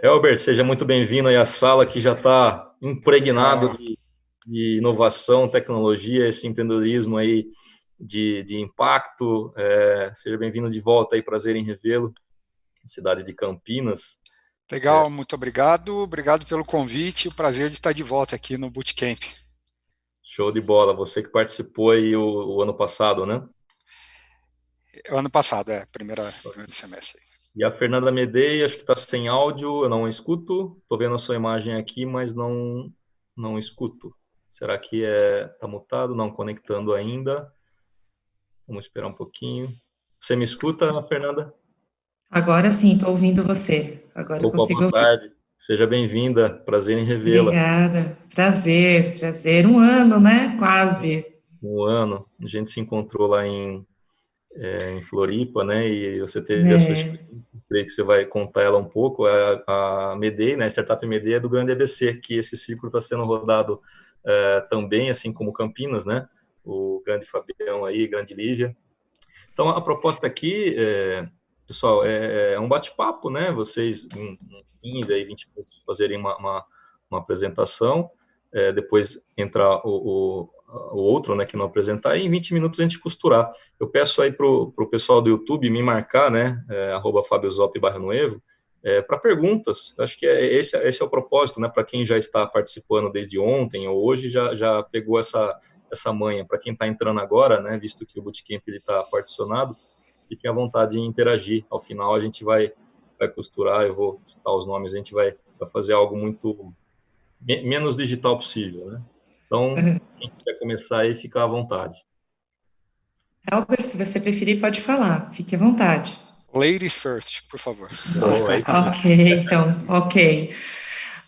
Elber, seja muito bem-vindo aí à sala que já está impregnado ah. de, de, inovação, tecnologia, esse empreendedorismo aí de, de impacto. É, seja bem-vindo de volta aí, prazer em revê-lo, cidade de Campinas. Legal, é. muito obrigado. Obrigado pelo convite. O prazer de estar de volta aqui no Bootcamp. Show de bola. Você que participou aí o, o ano passado, né? O ano passado, é, primeira, primeiro semestre. E a Fernanda Medei, acho que está sem áudio, eu não escuto. Estou vendo a sua imagem aqui, mas não, não escuto. Será que é tá mutado? Não, conectando ainda. Vamos esperar um pouquinho. Você me escuta, Fernanda? Agora sim, estou ouvindo você. Agora Opa, consigo boa tarde. Ouvir. Seja bem-vinda, prazer em revê-la. Obrigada, prazer, prazer. Um ano, né? Quase. Um ano. A gente se encontrou lá em, é, em Floripa, né? E você teve é. a sua experiência, creio que você vai contar ela um pouco. A, a Medei, né? A startup Medei é do Grande EBC, que esse ciclo está sendo rodado é, também, assim como Campinas, né? O grande Fabião aí, grande Lívia. Então, a proposta aqui, é, pessoal, é, é um bate-papo, né? Vocês, em, em 15 aí, 20 minutos, fazerem uma, uma, uma apresentação, é, depois entrar o, o, o, outro, né, que não apresentar, e em 20 minutos a gente costurar. Eu peço aí para o pessoal do YouTube me marcar, né, é, arroba Zop barra Noevo, é, para perguntas. Acho que é, esse, esse é o propósito, né, para quem já está participando desde ontem ou hoje, já, já pegou essa, essa manha. Para quem está entrando agora, né, visto que o Bootcamp está particionado, fiquem à vontade de interagir. Ao final a gente vai, vai costurar, eu vou citar os nomes, a gente vai, vai fazer algo muito menos digital possível, né? Então, uhum. quem quiser começar aí, fica à vontade. Albert, se você preferir, pode falar. Fique à vontade. Ladies first, por favor. Oh, ok, então, ok.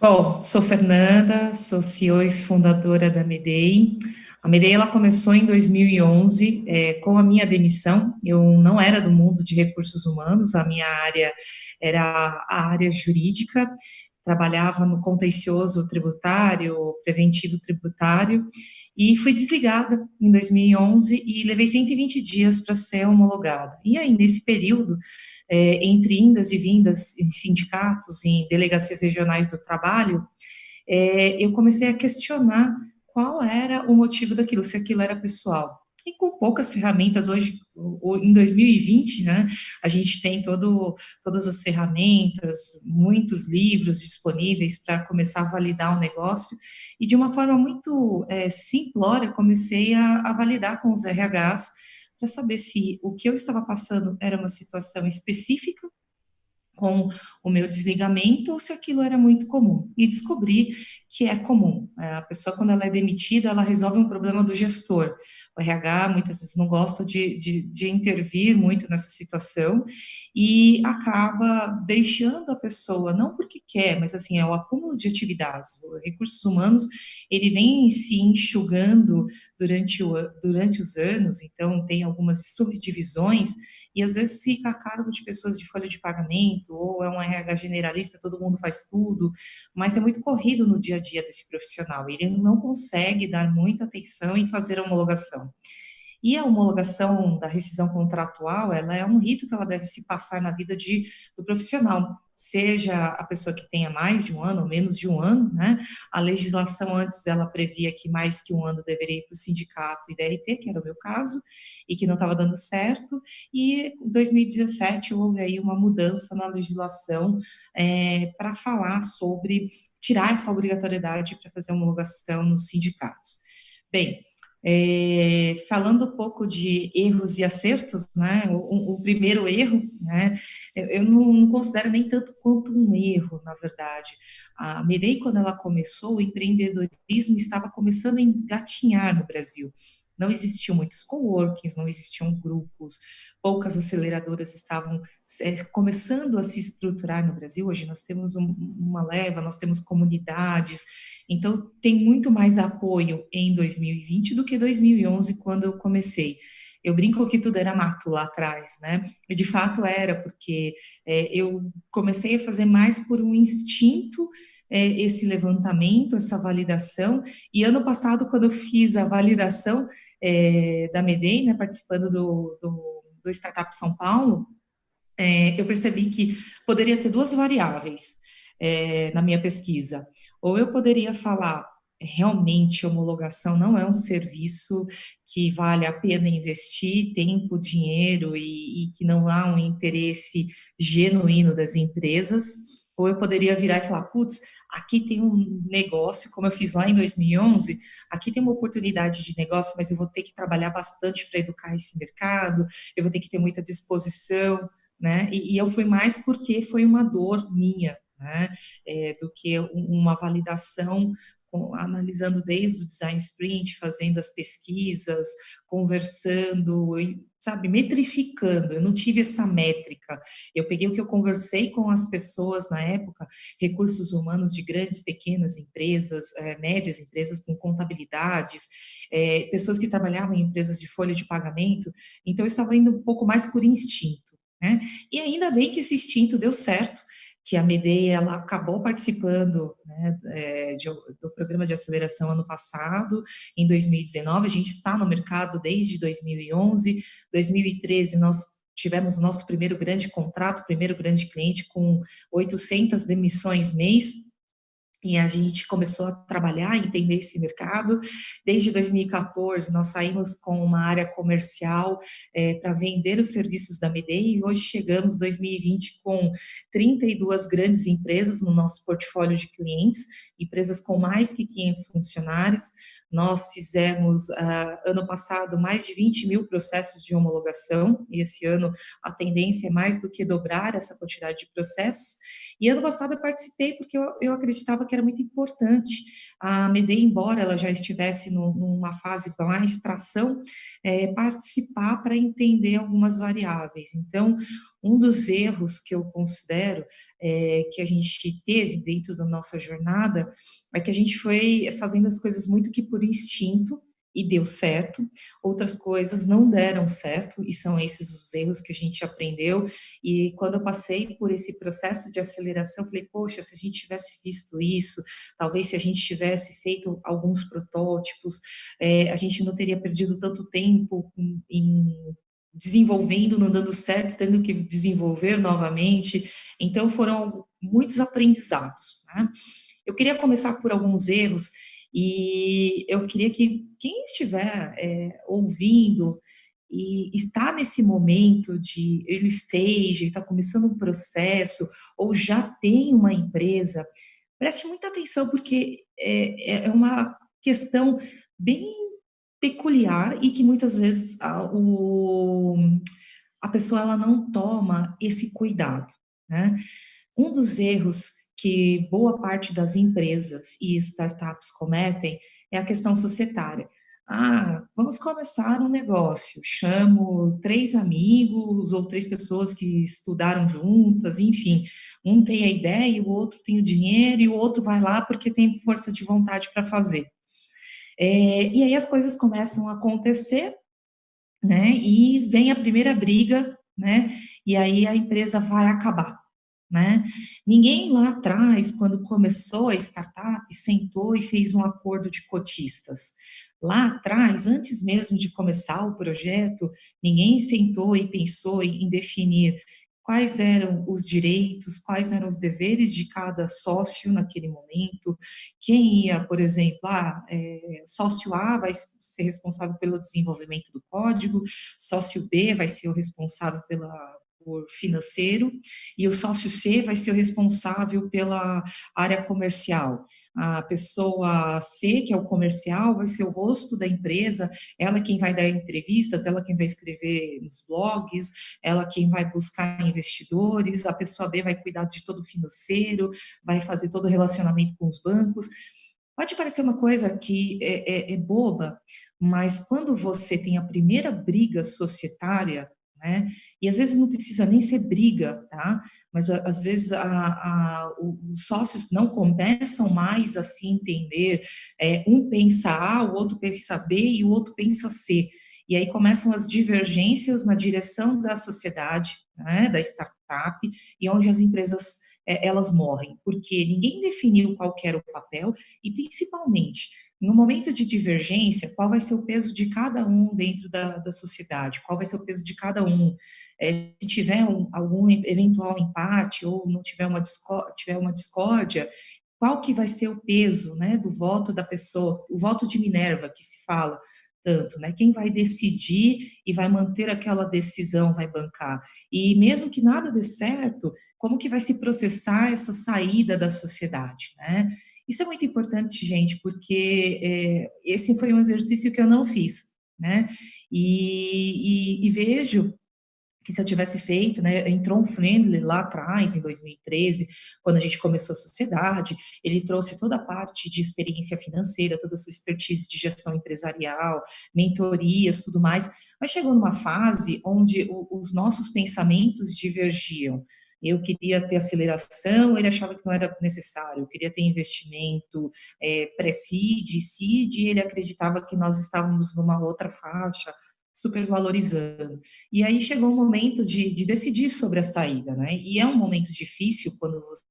Bom, sou Fernanda, sou CEO e fundadora da Medei. A Medei ela começou em 2011 é, com a minha demissão. Eu não era do mundo de recursos humanos, a minha área era a área jurídica trabalhava no contencioso tributário, preventivo tributário, e fui desligada em 2011 e levei 120 dias para ser homologada. E aí, nesse período, é, entre indas e vindas em sindicatos, em delegacias regionais do trabalho, é, eu comecei a questionar qual era o motivo daquilo, se aquilo era pessoal e com poucas ferramentas hoje, em 2020, né, a gente tem todo, todas as ferramentas, muitos livros disponíveis para começar a validar o negócio, e de uma forma muito é, simplória, comecei a, a validar com os RHs, para saber se o que eu estava passando era uma situação específica com o meu desligamento ou se aquilo era muito comum. E descobri que é comum. É, a pessoa, quando ela é demitida, ela resolve um problema do gestor. O RH, muitas vezes, não gosta de, de, de intervir muito nessa situação e acaba deixando a pessoa, não porque quer, mas assim, é o acúmulo de atividades. Os recursos humanos, ele vem se enxugando durante, o, durante os anos, então tem algumas subdivisões e às vezes fica a cargo de pessoas de folha de pagamento, ou é um RH generalista, todo mundo faz tudo, mas é muito corrido no dia a dia desse profissional, ele não consegue dar muita atenção em fazer a homologação. E a homologação da rescisão contratual, ela é um rito que ela deve se passar na vida de, do profissional seja a pessoa que tenha mais de um ano ou menos de um ano, né? A legislação antes ela previa que mais que um ano deveria ir para o sindicato e DRT, que era o meu caso, e que não estava dando certo, e em 2017 houve aí uma mudança na legislação é, para falar sobre tirar essa obrigatoriedade para fazer homologação nos sindicatos. Bem, é, falando um pouco de erros e acertos, né, o, o primeiro erro, né, eu, não, não, considero nem tanto quanto um erro, na verdade. A Mirei, quando ela começou, o empreendedorismo estava começando a engatinhar no Brasil. Não existiam muitos coworkings, não existiam grupos, poucas aceleradoras estavam é, começando a se estruturar no Brasil. Hoje nós temos um, uma leva, nós temos comunidades, então tem muito mais apoio em 2020 do que 2011, quando eu comecei. Eu brinco que tudo era mato lá atrás, né? E de fato era, porque é, eu comecei a fazer mais por um instinto é, esse levantamento, essa validação. E ano passado, quando eu fiz a validação é, da Medei, né, participando do, do, do Startup São Paulo, é, eu percebi que poderia ter duas variáveis. é, na minha pesquisa. Ou eu poderia falar, realmente homologação não é um serviço que vale a pena investir tempo, dinheiro e, e que não há um interesse genuíno das empresas, ou eu poderia virar e falar, putz, aqui tem um negócio, como eu fiz lá em 2011, aqui tem uma oportunidade de negócio, mas eu vou ter que trabalhar bastante para educar esse mercado, eu vou ter que ter muita disposição, né? E, e eu fui mais porque foi uma dor minha, né? É, do que uma validação analisando desde o design sprint, fazendo as pesquisas, conversando, sabe, metrificando. Eu não tive essa métrica. Eu peguei o que eu conversei com as pessoas na época, recursos humanos de grandes, pequenas empresas, é, médias empresas com contabilidades, é, pessoas que trabalhavam em empresas de folha de pagamento. Então, eu estava indo um pouco mais por instinto. Né? E ainda bem que esse instinto deu certo, que a MEDEI ela acabou participando né, é, de, do programa de aceleração ano passado, em 2019, a gente está no mercado desde 2011, 2013 nós tivemos o nosso primeiro grande contrato, primeiro grande cliente com 800 demissões mês, e a gente começou a trabalhar, entender esse mercado. Desde 2014, nós saímos com uma área comercial é, para vender os serviços da Medei e hoje chegamos 2020 com 32 grandes empresas no nosso portfólio de clientes, empresas com mais que 500 funcionários, nós fizemos, uh, ano passado, mais de 20 mil processos de homologação, e esse ano a tendência é mais do que dobrar essa quantidade de processos. E ano passado eu participei porque eu, eu acreditava que era muito importante a MEDEI, embora ela já estivesse no, numa fase mais tração, é, participar para entender algumas variáveis. Então, um dos erros que eu considero é, que a gente teve dentro da nossa jornada é que a gente foi fazendo as coisas muito que por instinto, e deu certo, outras coisas não deram certo, e são esses os erros que a gente aprendeu, e quando eu passei por esse processo de aceleração, falei, poxa, se a gente tivesse visto isso, talvez se a gente tivesse feito alguns protótipos, é, a gente não teria perdido tanto tempo em, desenvolvendo, não dando certo, tendo que desenvolver novamente. Então, foram muitos aprendizados. Né? Eu queria começar por alguns erros e eu queria que quem estiver é, ouvindo e está nesse momento de early stage, está começando um processo, ou já tem uma empresa, preste muita atenção, porque é, é uma questão bem peculiar e que muitas vezes a, o, a pessoa ela não toma esse cuidado. Né? Um dos erros que boa parte das empresas e startups cometem é a questão societária. Ah, vamos começar um negócio, chamo três amigos ou três pessoas que estudaram juntas, enfim, um tem a ideia, o outro tem o dinheiro e o outro vai lá porque tem força de vontade para fazer. É, e aí as coisas começam a acontecer, né, e vem a primeira briga, né, e aí a empresa vai acabar, né. Ninguém lá atrás, quando começou a startup, sentou e fez um acordo de cotistas. Lá atrás, antes mesmo de começar o projeto, ninguém sentou e pensou em definir quais eram os direitos, quais eram os deveres de cada sócio naquele momento, quem ia, por exemplo, ah, é, sócio A vai ser responsável pelo desenvolvimento do código, sócio B vai ser o responsável pela, por financeiro, e o sócio C vai ser o responsável pela área comercial a pessoa C, que é o comercial, vai ser o rosto da empresa, ela quem vai dar entrevistas, ela quem vai escrever nos blogs, ela quem vai buscar investidores, a pessoa B vai cuidar de todo o financeiro, vai fazer todo o relacionamento com os bancos. Pode parecer uma coisa que é, é, é boba, mas quando você tem a primeira briga societária, né? E às vezes não precisa nem ser briga, tá? Mas às vezes a, a, os sócios não começam mais a se entender. É, um pensa A, o outro pensa B e o outro pensa C. E aí começam as divergências na direção da sociedade, né, da startup, e onde as empresas é, elas morrem, porque ninguém definiu qual era o papel e, principalmente, no momento de divergência, qual vai ser o peso de cada um dentro da, da sociedade? Qual vai ser o peso de cada um? É, se tiver um, algum eventual empate ou não tiver uma, tiver uma discórdia, qual que vai ser o peso né, do voto da pessoa, o voto de Minerva que se fala tanto, né? Quem vai decidir e vai manter aquela decisão, vai bancar. E mesmo que nada dê certo, como que vai se processar essa saída da sociedade, né? Isso é muito importante, gente, porque é, esse foi um exercício que eu não fiz, né? E, e, e vejo que se eu tivesse feito, né, entrou um friendly lá atrás, em 2013, quando a gente começou a sociedade, ele trouxe toda a parte de experiência financeira, toda a sua expertise de gestão empresarial, mentorias, tudo mais, mas chegou numa fase onde o, os nossos pensamentos divergiam, eu queria ter aceleração, ele achava que não era necessário, eu queria ter investimento é, pré-seed, seed, ele acreditava que nós estávamos numa outra faixa, supervalorizando. E aí chegou o momento de, de decidir sobre a saída, né? E é um momento difícil quando você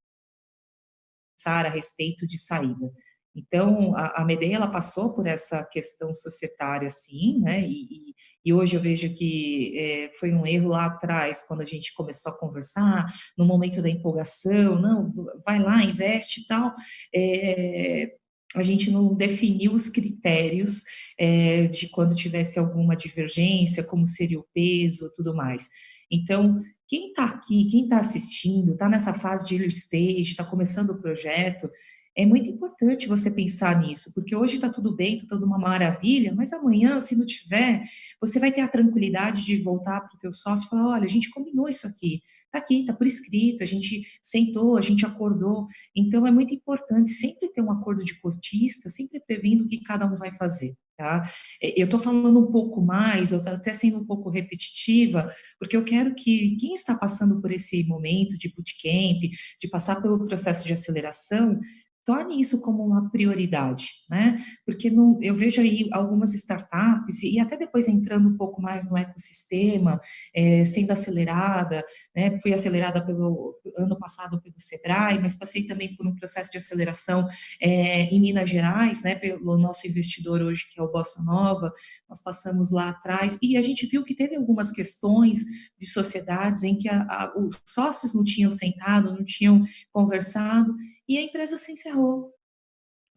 pensar a respeito de saída. Então, a, a ela passou por essa questão societária, sim, né, e, e, e hoje eu vejo que é, foi um erro lá atrás, quando a gente começou a conversar, no momento da empolgação, não, vai lá, investe e tal, é, a gente não definiu os critérios é, de quando tivesse alguma divergência, como seria o peso, tudo mais. Então, quem está aqui, quem está assistindo, está nessa fase de early stage, está começando o projeto, é muito importante você pensar nisso, porque hoje está tudo bem, está tudo uma maravilha, mas amanhã, se não tiver, você vai ter a tranquilidade de voltar para o teu sócio e falar, olha, a gente combinou isso aqui, está aqui, está por escrito, a gente sentou, a gente acordou. Então, é muito importante sempre ter um acordo de cotista, sempre prevendo o que cada um vai fazer. Tá? É, eu estou falando um pouco mais, eu estou até sendo um pouco repetitiva, porque eu quero que quem está passando por esse momento de bootcamp, de passar pelo processo de aceleração, torne isso como uma prioridade, né? Porque no, eu vejo aí algumas startups, e até depois entrando um pouco mais no ecossistema, é, sendo acelerada, né? Fui acelerada pelo ano passado pelo Sebrae, mas passei também por um processo de aceleração é, em Minas Gerais, né? Pelo nosso investidor hoje, que é o Bossa Nova, nós passamos lá atrás, e a gente viu que teve algumas questões de sociedades em que a, a, os sócios não tinham sentado, não tinham conversado, e a empresa se encerrou.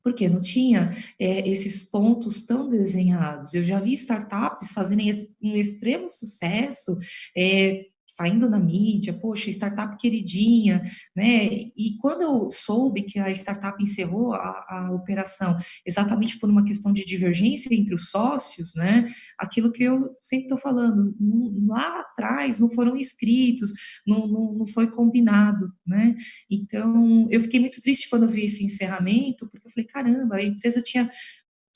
Porque não tinha é, esses pontos tão desenhados. Eu já vi startups fazerem um extremo sucesso, é, saindo na mídia, poxa, startup queridinha, né? E quando eu soube que a startup encerrou a, a, operação exatamente por uma questão de divergência entre os sócios, né? Aquilo que eu sempre estou falando, lá atrás não foram inscritos, não, não, não foi combinado, né? Então, eu fiquei muito triste quando eu vi esse encerramento, porque eu falei, caramba, a empresa tinha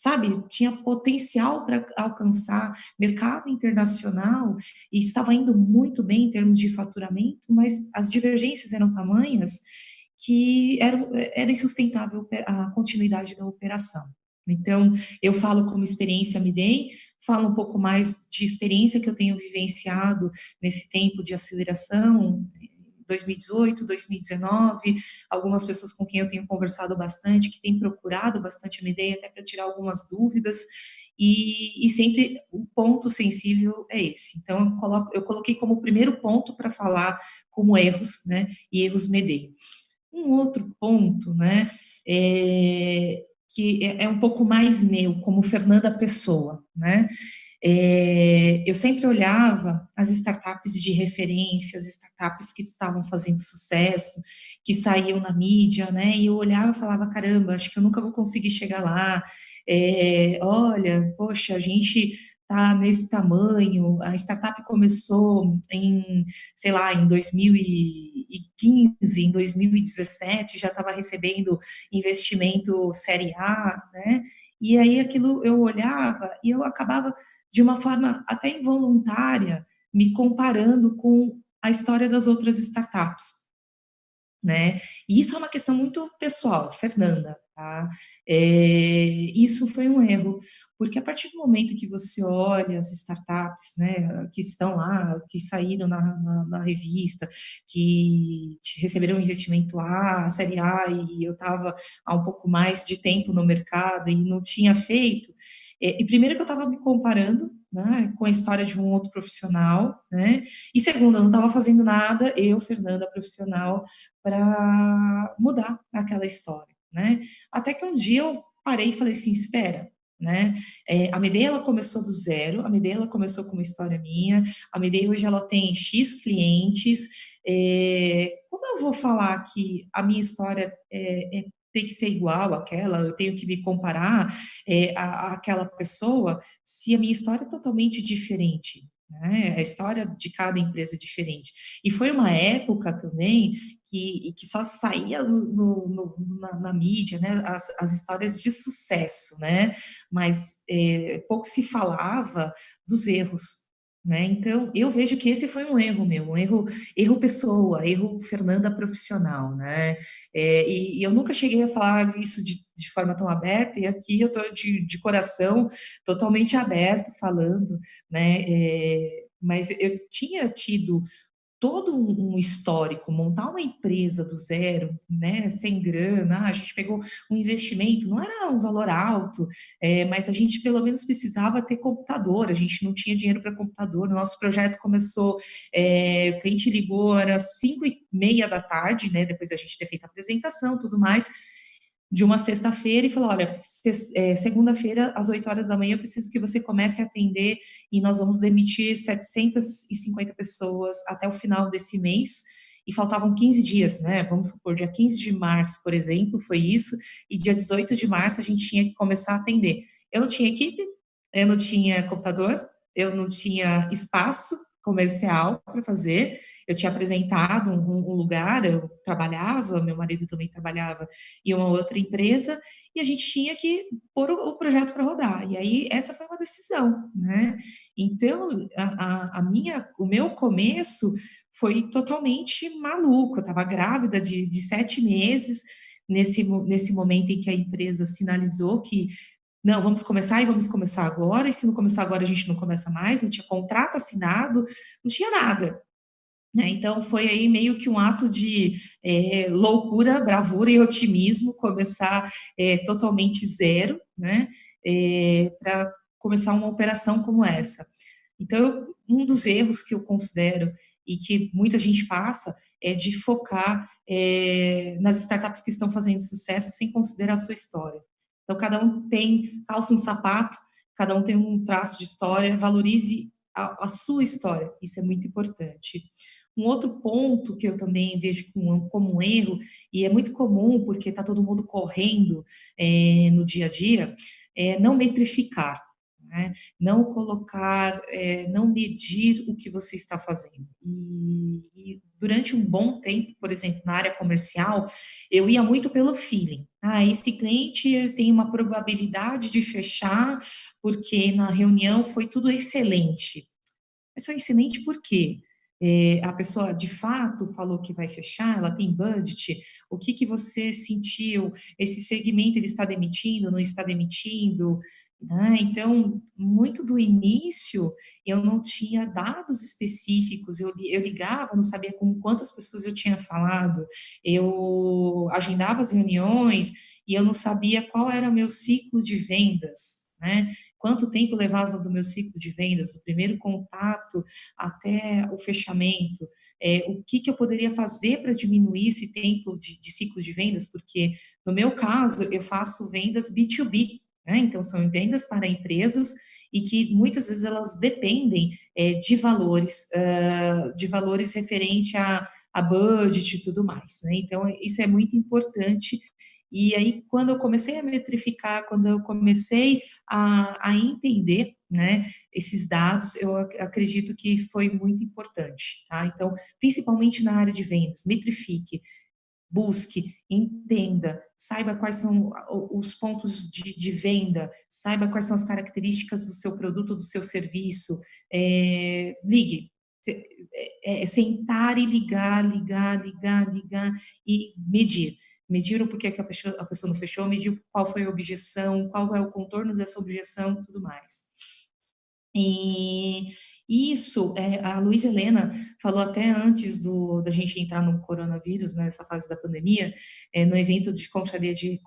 sabe, tinha potencial para alcançar mercado internacional e estava indo muito bem em termos de faturamento, mas as divergências eram tamanhas que era, era insustentável a continuidade da operação. Então, eu falo como experiência me dei, falo um pouco mais de experiência que eu tenho vivenciado nesse tempo de aceleração, 2018, 2019, algumas pessoas com quem eu tenho conversado bastante, que têm procurado bastante minha ideia, até para tirar algumas dúvidas, e, e, sempre o ponto sensível é esse. Então, eu, coloco, eu coloquei como primeiro ponto para falar como erros, né, e erros Medei. Um outro ponto, né, é, que é, é um pouco mais meu, como Fernanda Pessoa, né, é, eu sempre olhava as startups de referência, as startups que estavam fazendo sucesso, que saíam na mídia, né? E eu olhava e falava, caramba, acho que eu nunca vou conseguir chegar lá. É, olha, poxa, a gente tá nesse tamanho, a startup começou em, sei lá, em 2015, em 2017, já estava recebendo investimento série A, né? E aí aquilo eu olhava e eu acabava de uma forma até involuntária, me comparando com a história das outras startups. Né? E isso é uma questão muito pessoal, Fernanda, tá? É, isso foi um erro, porque a partir do momento que você olha as startups, né, que estão lá, que saíram na, na, na revista, que receberam um investimento A, série A, e eu estava há um pouco mais de tempo no mercado e não tinha feito, é, e primeiro que eu estava me comparando né, com a história de um outro profissional, né, e segundo, eu não estava fazendo nada, eu, Fernanda, profissional, para mudar aquela história, né, até que um dia eu parei e falei assim, espera, né? É, a Medei ela começou do zero, a Medei ela começou com uma história minha, a Medei hoje ela tem X clientes, é, como eu vou falar que a minha história é, é tem que ser igual àquela, eu tenho que me comparar é, à, àquela pessoa, se a minha história é totalmente diferente. Né? A história de cada empresa é diferente. E foi uma época também que, que só saía no, no, na, na, mídia, né? As, as, histórias de sucesso, né? Mas é, pouco se falava dos erros, né? Então, eu vejo que esse foi um erro meu, um erro, erro pessoa, erro Fernanda profissional, né? É, e, e, eu nunca cheguei a falar isso de, de forma tão aberta, e aqui eu estou de, de coração totalmente aberto falando, né? É, mas eu tinha tido todo um histórico, montar uma empresa do zero, né, sem grana, ah, a gente pegou um investimento, não era um valor alto, é, mas a gente pelo menos precisava ter computador, a gente não tinha dinheiro para computador, o nosso projeto começou, é, o cliente ligou, era cinco e meia da tarde, né, depois da gente ter feito a apresentação, tudo mais, de uma sexta-feira e falou, olha, é, segunda-feira, às 8 horas da manhã, eu preciso que você comece a atender e nós vamos demitir 750 pessoas até o final desse mês, e faltavam 15 dias, né? Vamos supor, dia 15 de março, por exemplo, foi isso, e dia 18 de março a gente tinha que começar a atender. Eu não tinha equipe, eu não tinha computador, eu não tinha espaço comercial para fazer, eu tinha apresentado um, um, lugar, eu trabalhava, meu marido também trabalhava em uma outra empresa, e a gente tinha que pôr o, o projeto para rodar. E aí, essa foi uma decisão, né? Então, a, a, minha, o meu começo foi totalmente maluco. Eu estava grávida de, de sete meses, nesse, nesse momento em que a empresa sinalizou que não, vamos começar e vamos começar agora, e se não começar agora a gente não começa mais, não tinha contrato assinado, não tinha nada. Né? Então, foi aí meio que um ato de é, loucura, bravura e otimismo, começar é, totalmente zero, né? É, para começar uma operação como essa. Então, um dos erros que eu considero e que muita gente passa é de focar é, nas startups que estão fazendo sucesso sem considerar a sua história. Então, cada um tem calça um sapato, cada um tem um traço de história, valorize a, a sua história, isso é muito importante. Um outro ponto que eu também vejo como, um erro, e é muito comum porque está todo mundo correndo é, no dia a dia, é não metrificar. Né? Não colocar, é, não medir o que você está fazendo. E, e, durante um bom tempo, por exemplo, na área comercial, eu ia muito pelo feeling. Ah, esse cliente tem uma probabilidade de fechar porque na reunião foi tudo excelente. Mas foi excelente por quê? É, a pessoa de fato falou que vai fechar, ela tem budget, o que, que você sentiu, esse segmento ele está demitindo, não está demitindo, né? Então, muito do início, eu não tinha dados específicos, eu, eu ligava, não sabia com quantas pessoas eu tinha falado, eu agendava as reuniões e eu não sabia qual era o meu ciclo de vendas, né? Quanto tempo levava do meu ciclo de vendas, do primeiro contato até o fechamento? É, o que, que eu poderia fazer para diminuir esse tempo de, de, ciclo de vendas? Porque, no meu caso, eu faço vendas B2B, né? então são vendas para empresas e que muitas vezes elas dependem é, de valores, uh, de valores referente a, a budget e tudo mais. Né? Então, isso é muito importante e aí, quando eu comecei a metrificar, quando eu comecei a, a entender né, esses dados, eu acredito que foi muito importante. Tá? Então, principalmente na área de vendas, metrifique, busque, entenda, saiba quais são os pontos de, de, venda, saiba quais são as características do seu produto, do seu serviço, é, ligue, é, é sentar e ligar, ligar, ligar, ligar e medir. Mediram por que a pessoa, a pessoa não fechou, mediu qual foi a objeção, qual é o contorno dessa objeção, tudo mais. E isso, é, a Luiz Helena falou até antes do, da gente entrar no coronavírus, nessa né, fase da pandemia, é, no evento de confraria de,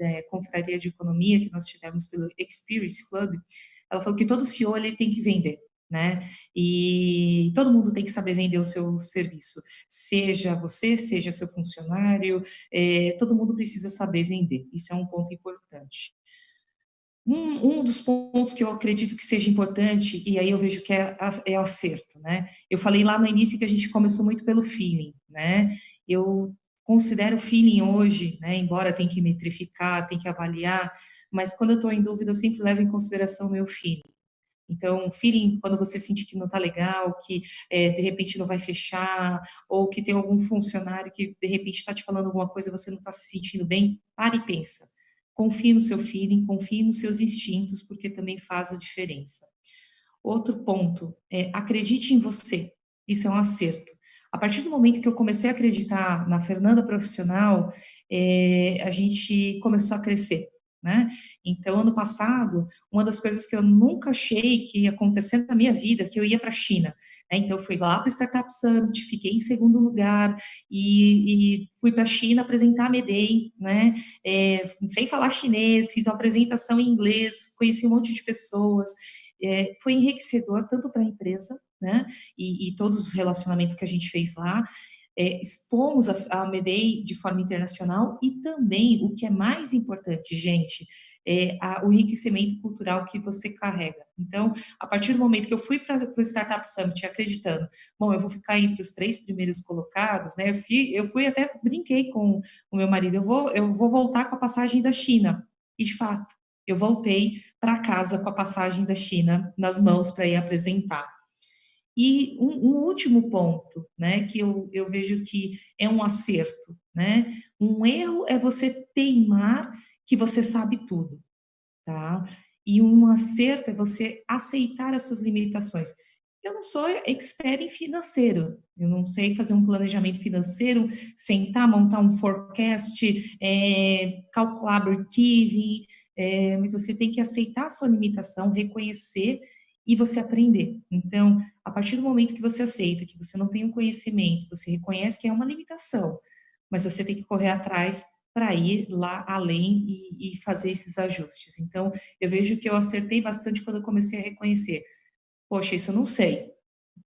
é, confraria de economia que nós tivemos pelo Experience Club, ela falou que todo CEO ele tem que vender né? E todo mundo tem que saber vender o seu serviço, seja você, seja seu funcionário, é, todo mundo precisa saber vender. Isso é um ponto importante. Um, um, dos pontos que eu acredito que seja importante, e aí eu vejo que é, é o acerto, né? Eu falei lá no início que a gente começou muito pelo feeling, né? Eu considero o feeling hoje, né? Embora tem que metrificar, tem que avaliar, mas quando eu estou em dúvida, eu sempre levo em consideração o meu feeling. Então, feeling, quando você sente que não está legal, que é, de repente não vai fechar, ou que tem algum funcionário que de repente está te falando alguma coisa e você não está se sentindo bem, pare e pensa. Confie no seu feeling, confie nos seus instintos, porque também faz a diferença. Outro ponto, é, acredite em você. Isso é um acerto. A partir do momento que eu comecei a acreditar na Fernanda profissional, é, a gente começou a crescer né? Então, ano passado, uma das coisas que eu nunca achei que ia acontecer na minha vida, que eu ia para a China. Né? Então, eu fui lá para o Startup Summit, fiquei em segundo lugar e, e fui para a China apresentar a Medei, né? É, sem falar chinês, fiz uma apresentação em inglês, conheci um monte de pessoas. É, foi enriquecedor tanto para a empresa, né? E, e todos os relacionamentos que a gente fez lá, é, expomos a, a Medei de forma internacional e também, o que é mais importante, gente, é a, o enriquecimento cultural que você carrega. Então, a partir do momento que eu fui para o Startup Summit acreditando, bom, eu vou ficar entre os três primeiros colocados, né? Eu fui, eu fui até brinquei com o meu marido, eu vou, eu vou voltar com a passagem da China. E de fato, eu voltei para casa com a passagem da China nas mãos para ir apresentar. E um, um, último ponto, né, que eu, eu vejo que é um acerto, né? Um erro é você teimar que você sabe tudo, tá? E um acerto é você aceitar as suas limitações. Eu não sou expert em financeiro, eu não sei fazer um planejamento financeiro, sentar, montar um forecast, é, calcular break-even, é, mas você tem que aceitar a sua limitação, reconhecer e você aprender. Então, a partir do momento que você aceita que você não tem o um conhecimento, você reconhece que é uma limitação, mas você tem que correr atrás para ir lá além e, e, fazer esses ajustes. Então, eu vejo que eu acertei bastante quando eu comecei a reconhecer. Poxa, isso eu não sei,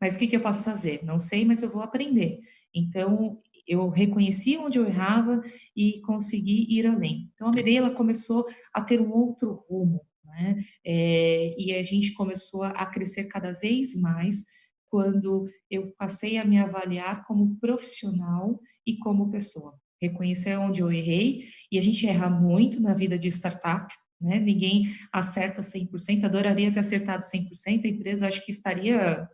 mas o que, que eu posso fazer? Não sei, mas eu vou aprender. Então, eu reconheci onde eu errava e consegui ir além. Então, a Medeia começou a ter um outro rumo. Né? É, e a gente começou a crescer cada vez mais quando eu passei a me avaliar como profissional e como pessoa. Reconhecer onde eu errei, e a gente erra muito na vida de startup, né? Ninguém acerta 100%, adoraria ter acertado 100%, a empresa acho que estaria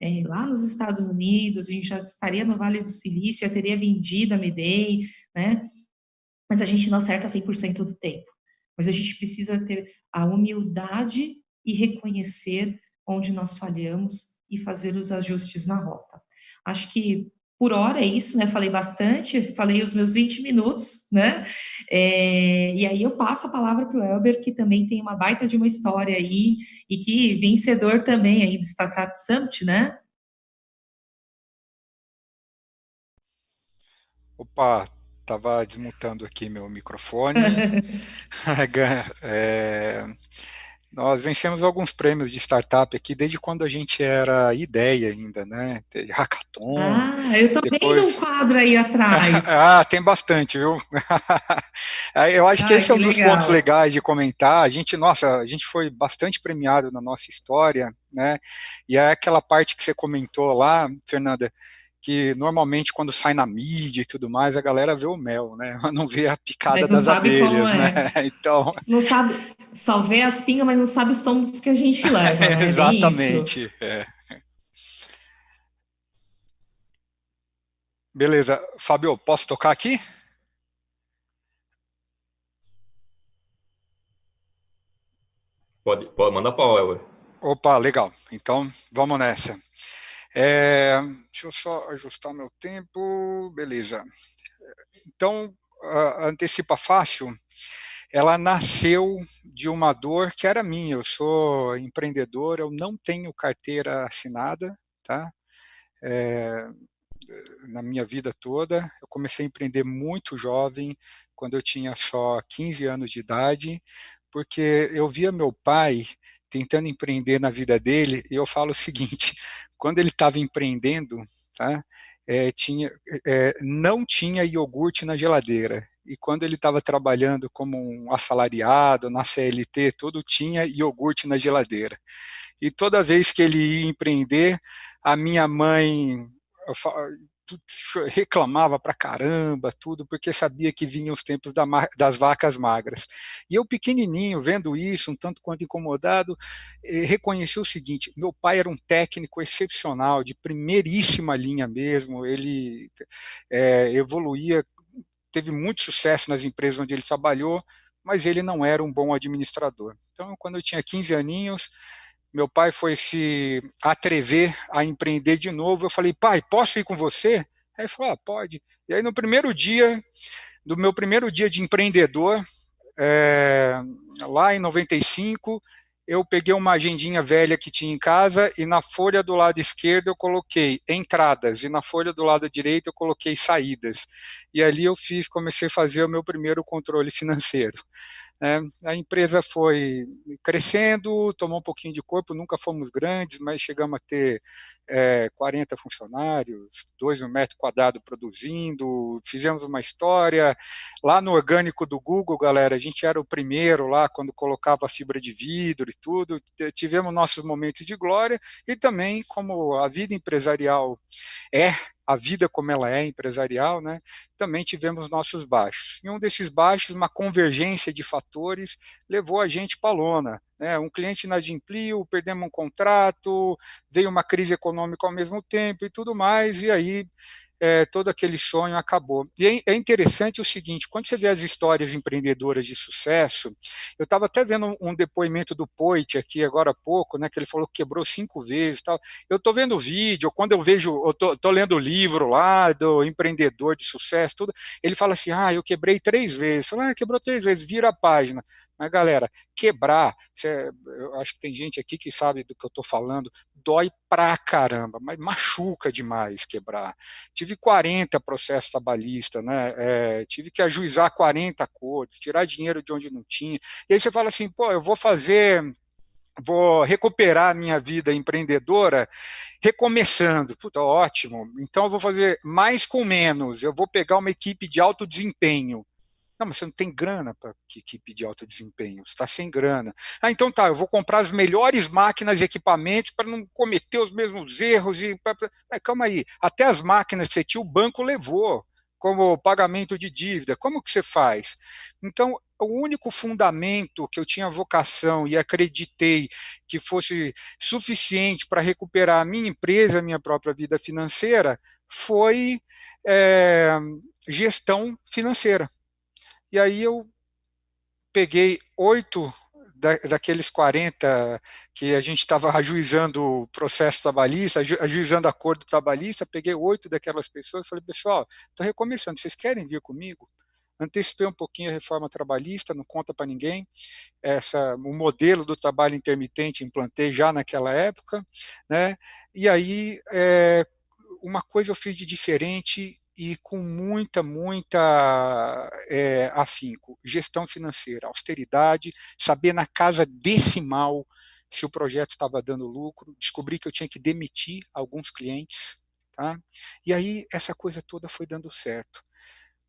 é, lá nos Estados Unidos, a gente já estaria no Vale do Silício, já teria vendido a Medei, né? Mas a gente não acerta 100% do tempo. Mas a gente precisa ter a humildade e reconhecer onde nós falhamos e fazer os ajustes na rota. Acho que por hora é isso, né? Falei bastante, falei os meus 20 minutos, né? É, e aí eu passo a palavra para o Elber, que também tem uma baita de uma história aí, e que vencedor também aí do Startup Summit, né? Opa, estava desmutando aqui meu microfone. é, nós vencemos alguns prêmios de startup aqui desde quando a gente era ideia ainda, né? Hackathon. Ah, eu tô depois... vendo um quadro aí atrás. ah, tem bastante, viu? eu acho que esse é um dos pontos legais de comentar. A gente, nossa, a gente foi bastante premiado na nossa história, né? E é aquela parte que você comentou lá, Fernanda, que normalmente quando sai na mídia e tudo mais, a galera vê o mel, né? Não vê a picada das abelhas, é. né? Então... Não sabe, só vê as pingas, mas não sabe os tombos que a gente leva, né? Exatamente, é. Beleza. Fábio, posso tocar aqui? Pode, pode mandar para o Opa, legal. Então, vamos nessa. É, deixa eu só ajustar meu tempo, beleza. Então, a Antecipa Fácil, ela nasceu de uma dor que era minha, eu sou empreendedor, eu não tenho carteira assinada, tá? É, na minha vida toda, eu comecei a empreender muito jovem, quando eu tinha só 15 anos de idade, porque eu via meu pai tentando empreender na vida dele, e eu falo o seguinte, quando ele estava empreendendo, tá, é, tinha, é, não tinha iogurte na geladeira, e quando ele estava trabalhando como um assalariado, na CLT, tudo tinha iogurte na geladeira. E toda vez que ele ia empreender, a minha mãe reclamava pra caramba, tudo, porque sabia que vinham os tempos da, das vacas magras. E eu, pequenininho, vendo isso, um tanto quanto incomodado, eh, reconheci o seguinte, meu pai era um técnico excepcional, de primeiríssima linha mesmo, ele é, evoluía, teve muito sucesso nas empresas onde ele trabalhou, mas ele não era um bom administrador. Então, quando eu tinha 15 aninhos, meu pai foi se atrever a empreender de novo. Eu falei, pai, posso ir com você? Aí ele falou, ah, pode. E aí no primeiro dia, do meu primeiro dia de empreendedor, é, lá em 95, eu peguei uma agendinha velha que tinha em casa e na folha do lado esquerdo eu coloquei entradas e na folha do lado direito eu coloquei saídas. E ali eu fiz, comecei a fazer o meu primeiro controle financeiro. É, a empresa foi crescendo, tomou um pouquinho de corpo, nunca fomos grandes, mas chegamos a ter é, 40 funcionários, dois no metro quadrado produzindo, fizemos uma história. Lá no orgânico do Google, galera, a gente era o primeiro lá quando colocava fibra de vidro e tudo, tivemos nossos momentos de glória e também como a vida empresarial é a vida como ela é empresarial, né, também tivemos nossos baixos. E um desses baixos, uma convergência de fatores, levou a gente para a lona. Né, um cliente inadimpliu, perdemos um contrato, veio uma crise econômica ao mesmo tempo e tudo mais, e aí é, todo aquele sonho acabou. E é, é interessante o seguinte, quando você vê as histórias empreendedoras de sucesso, eu estava até vendo um depoimento do Poit aqui agora há pouco, né, que ele falou que quebrou cinco vezes tal. Eu estou vendo vídeo, quando eu vejo, eu estou lendo o livro lá do empreendedor de sucesso, tudo, ele fala assim, ah, eu quebrei três vezes. Eu falo, ah, quebrou três vezes, vira a página. Mas, galera, quebrar, eu acho que tem gente aqui que sabe do que eu estou falando, dói pra caramba, mas machuca demais quebrar. Tive 40 processos trabalhistas, né? É, tive que ajuizar 40 acordos, tirar dinheiro de onde não tinha. E aí você fala assim, pô, eu vou fazer vou recuperar minha vida empreendedora recomeçando. Puta, ótimo. Então eu vou fazer mais com menos. Eu vou pegar uma equipe de alto desempenho. Não, mas você não tem grana para equipe de alto desempenho, você está sem grana. Ah, então tá, eu vou comprar as melhores máquinas e equipamentos para não cometer os mesmos erros. E. Mas, calma aí, até as máquinas que você tinha, o banco levou como pagamento de dívida. Como que você faz? Então, o único fundamento que eu tinha vocação e acreditei que fosse suficiente para recuperar a minha empresa, a minha própria vida financeira, foi é, gestão financeira. E aí eu peguei oito da, daqueles 40 que a gente estava ajuizando o processo trabalhista, ajuizando acordo trabalhista, peguei oito daquelas pessoas e falei, pessoal, estou recomeçando, vocês querem vir comigo? Antecipei um pouquinho a reforma trabalhista, não conta para ninguém. Essa, o modelo do trabalho intermitente implantei já naquela época, né? E aí, é, uma coisa eu fiz de diferente e com muita, muita é, afinco. Gestão financeira, austeridade, saber na casa decimal se o projeto estava dando lucro, descobri que eu tinha que demitir alguns clientes, tá? e aí essa coisa toda foi dando certo.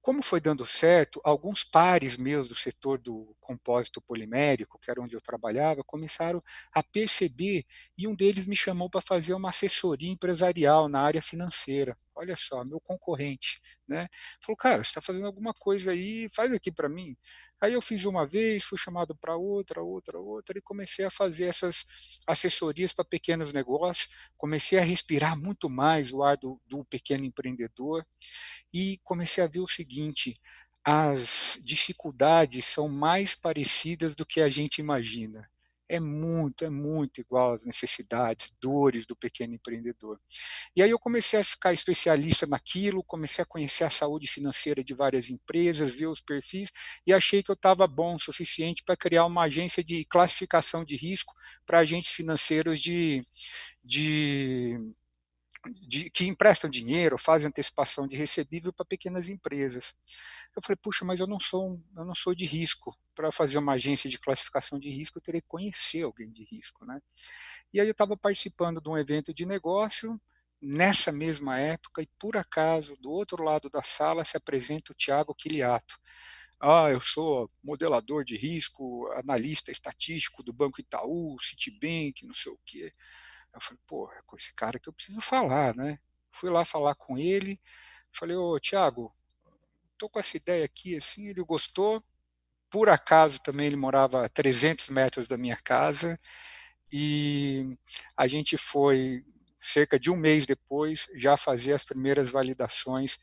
Como foi dando certo, alguns pares meus do setor do compósito polimérico, que era onde eu trabalhava, começaram a perceber e um deles me chamou para fazer uma assessoria empresarial na área financeira. Olha só, meu concorrente, né? Falou, cara, você está fazendo alguma coisa aí, faz aqui para mim. Aí eu fiz uma vez, fui chamado para outra, outra, outra, e comecei a fazer essas assessorias para pequenos negócios, comecei a respirar muito mais o ar do, do pequeno empreendedor, e comecei a ver o seguinte, as dificuldades são mais parecidas do que a gente imagina. É muito, é muito igual às necessidades, dores do pequeno empreendedor. E aí eu comecei a ficar especialista naquilo, comecei a conhecer a saúde financeira de várias empresas, ver os perfis, e achei que eu estava bom o suficiente para criar uma agência de classificação de risco para agentes financeiros de, de de, que emprestam dinheiro, fazem antecipação de recebível para pequenas empresas. Eu falei, puxa, mas eu não sou, eu não sou de risco. Para fazer uma agência de classificação de risco, eu teria que conhecer alguém de risco. Né? E aí eu estava participando de um evento de negócio, nessa mesma época, e por acaso, do outro lado da sala, se apresenta o Tiago Quiliato. Ah, eu sou modelador de risco, analista estatístico do Banco Itaú, Citibank, não sei o quê. Eu falei, pô, é com esse cara que eu preciso falar, né? Fui lá falar com ele, falei, ô Tiago, tô com essa ideia aqui, assim, ele gostou, por acaso também ele morava a 300 metros da minha casa, e a gente foi, cerca de um mês depois, já fazer as primeiras validações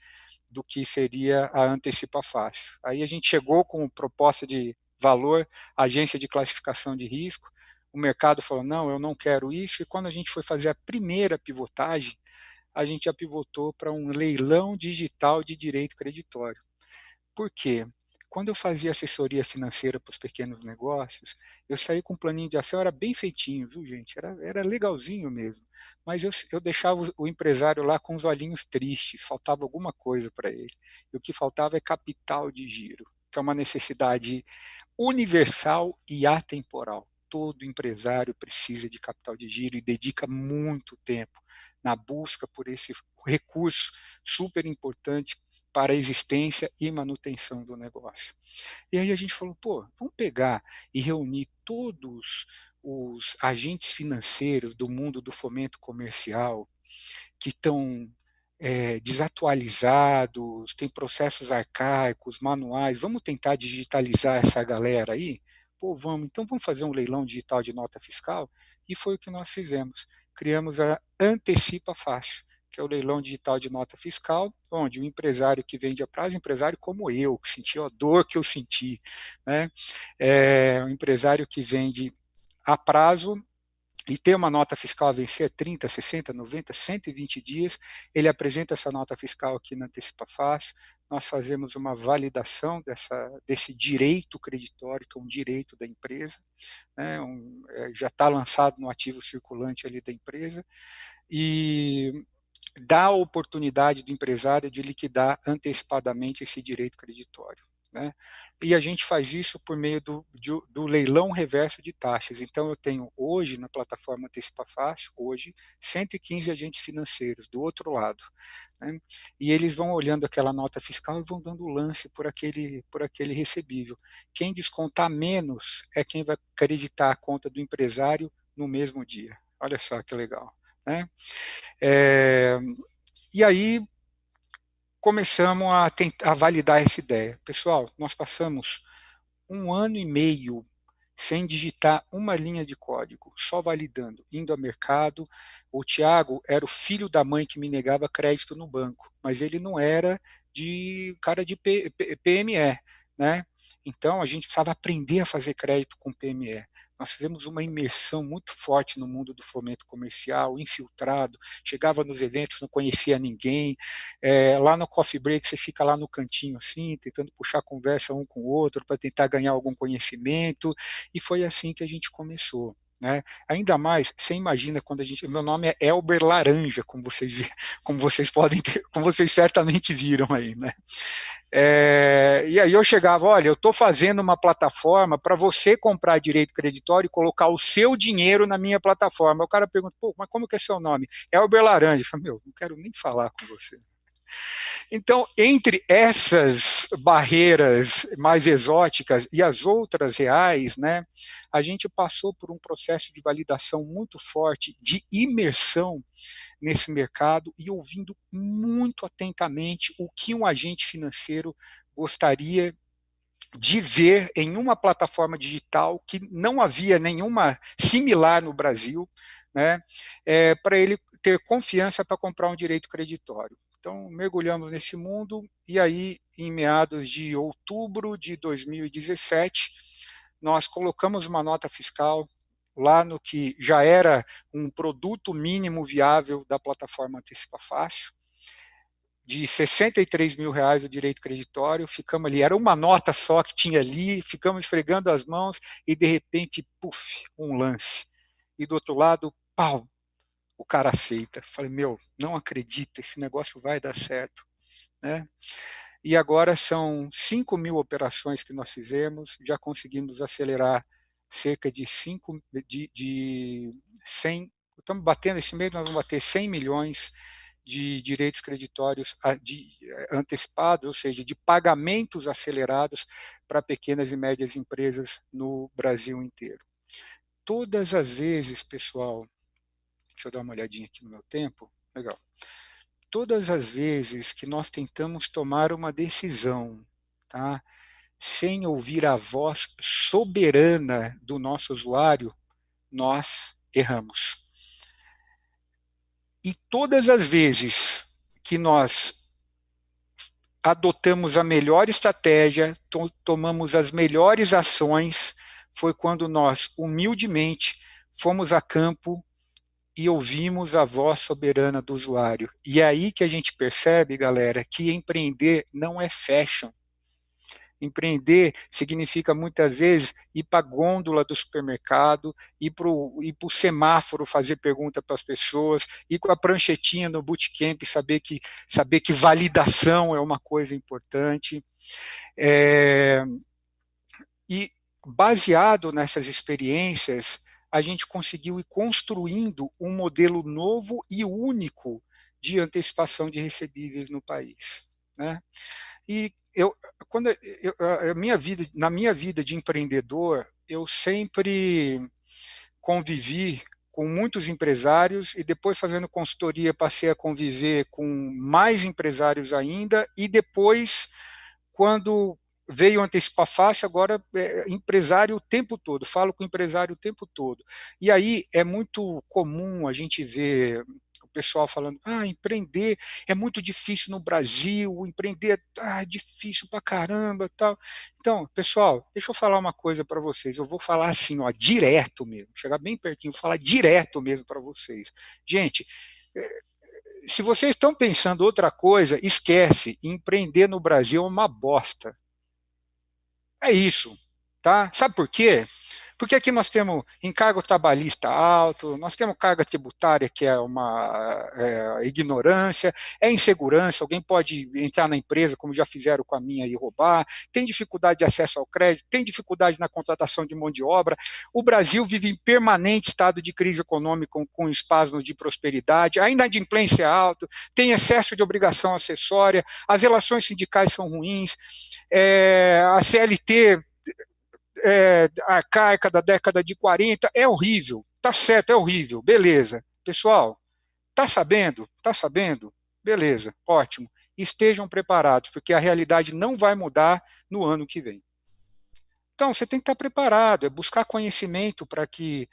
do que seria a antecipa fácil. Aí a gente chegou com proposta de valor, agência de classificação de risco, o mercado falou, não, eu não quero isso, e quando a gente foi fazer a primeira pivotagem, a gente já pivotou para um leilão digital de direito creditório. Por quê? Quando eu fazia assessoria financeira para os pequenos negócios, eu saí com um planinho de ação, era bem feitinho, viu gente? Era, era legalzinho mesmo. Mas eu, eu deixava o empresário lá com os olhinhos tristes, faltava alguma coisa para ele. E o que faltava é capital de giro, que é uma necessidade universal e atemporal todo empresário precisa de capital de giro e dedica muito tempo na busca por esse recurso super importante para a existência e manutenção do negócio. E aí a gente falou, pô, vamos pegar e reunir todos os agentes financeiros do mundo do fomento comercial que estão é, desatualizados, tem processos arcaicos, manuais, vamos tentar digitalizar essa galera aí? Pô, vamos, então vamos fazer um leilão digital de nota fiscal? E foi o que nós fizemos. Criamos a Antecipa Fácil, que é o leilão digital de nota fiscal, onde o empresário que vende a prazo, empresário como eu, que sentiu a dor que eu senti, né? É, um empresário que vende a prazo, e ter uma nota fiscal a vencer 30, 60, 90, 120 dias, ele apresenta essa nota fiscal aqui na Antecipa Fácil, nós fazemos uma validação dessa, desse direito creditório, que é um direito da empresa, né, um, é, já está lançado no ativo circulante ali da empresa, e dá a oportunidade do empresário de liquidar antecipadamente esse direito creditório. Né? E a gente faz isso por meio do, do, do, leilão reverso de taxas. Então, eu tenho hoje, na plataforma Antecipa Fácil, hoje, 115 agentes financeiros, do outro lado. Né? E eles vão olhando aquela nota fiscal e vão dando lance por aquele, por aquele recebível. Quem descontar menos é quem vai acreditar a conta do empresário no mesmo dia. Olha só que legal. Né? É, e aí, começamos a, tentar, a validar essa ideia. Pessoal, nós passamos um ano e meio sem digitar uma linha de código, só validando, indo ao mercado. O Tiago era o filho da mãe que me negava crédito no banco, mas ele não era de cara de PME, né? Então a gente precisava aprender a fazer crédito com PME. Nós fizemos uma imersão muito forte no mundo do fomento comercial, infiltrado, chegava nos eventos, não conhecia ninguém, é, lá no coffee break você fica lá no cantinho assim, tentando puxar conversa um com o outro para tentar ganhar algum conhecimento, e foi assim que a gente começou. Né? Ainda mais, você imagina quando a gente. Meu nome é Elber Laranja, como vocês, como vocês podem ter, como vocês certamente viram aí. Né? É, e aí eu chegava, olha, eu estou fazendo uma plataforma para você comprar direito creditório e colocar o seu dinheiro na minha plataforma. O cara pergunta, pô, mas como que é seu nome? Elber Laranja. Eu falei, meu, não quero nem falar com você. Então, entre essas barreiras mais exóticas e as outras reais, né, a gente passou por um processo de validação muito forte, de imersão nesse mercado e ouvindo muito atentamente o que um agente financeiro gostaria de ver em uma plataforma digital que não havia nenhuma similar no Brasil, né, é, para ele ter confiança para comprar um direito creditório. Então, mergulhamos nesse mundo e aí, em meados de outubro de 2017, nós colocamos uma nota fiscal lá no que já era um produto mínimo viável da plataforma Antecipa Fácil, de 63 mil reais o direito creditório, ficamos ali, era uma nota só que tinha ali, ficamos esfregando as mãos e de repente, puf, um lance. E do outro lado, pau, o cara aceita. Falei, meu, não acredito, esse negócio vai dar certo. Né? E agora são 5 mil operações que nós fizemos, já conseguimos acelerar cerca de 5, de, de 100, estamos batendo esse mês, nós vamos bater 100 milhões de direitos creditórios de, eh, antecipados, ou seja, de pagamentos acelerados para pequenas e médias empresas no Brasil inteiro. Todas as vezes, pessoal, deixa eu dar uma olhadinha aqui no meu tempo, legal. Todas as vezes que nós tentamos tomar uma decisão, tá, sem ouvir a voz soberana do nosso usuário, nós erramos. E todas as vezes que nós adotamos a melhor estratégia, to tomamos as melhores ações, foi quando nós, humildemente, fomos a campo e ouvimos a voz soberana do usuário. E é aí que a gente percebe, galera, que empreender não é fashion. Empreender significa muitas vezes ir para a gôndola do supermercado, ir para o semáforo fazer pergunta para as pessoas, ir com a pranchetinha no bootcamp, saber que, saber que validação é uma coisa importante. É, e baseado nessas experiências, a gente conseguiu ir construindo um modelo novo e único de antecipação de recebíveis no país. Né? E eu, quando eu, a minha vida, na minha vida de empreendedor, eu sempre convivi com muitos empresários e depois fazendo consultoria passei a conviver com mais empresários ainda e depois quando veio antecipar fácil, agora é empresário o tempo todo, falo com empresário o tempo todo. E aí é muito comum a gente ver o pessoal falando, ah, empreender é muito difícil no Brasil, empreender ah, é difícil pra caramba tal. Então, pessoal, deixa eu falar uma coisa para vocês, eu vou falar assim, ó, direto mesmo, chegar bem pertinho, falar direto mesmo para vocês. Gente, eh, se vocês estão pensando outra coisa, esquece, empreender no Brasil é uma bosta. É isso, tá? Sabe por quê? Porque aqui nós temos encargo trabalhista alto, nós temos carga tributária que é uma é, ignorância, é insegurança, alguém pode entrar na empresa, como já fizeram com a minha, e roubar, tem dificuldade de acesso ao crédito, tem dificuldade na contratação de mão de obra. O Brasil vive em permanente estado de crise econômica com, com espasmos de prosperidade, a inadimplência é alta, tem excesso de obrigação acessória, as relações sindicais são ruins, é, a CLT é, arcaica da década de 40, é horrível, tá certo, é horrível, beleza. Pessoal, tá sabendo? Tá sabendo? Beleza, ótimo. Estejam preparados, porque a realidade não vai mudar no ano que vem. Então, você tem que estar preparado, é buscar conhecimento para que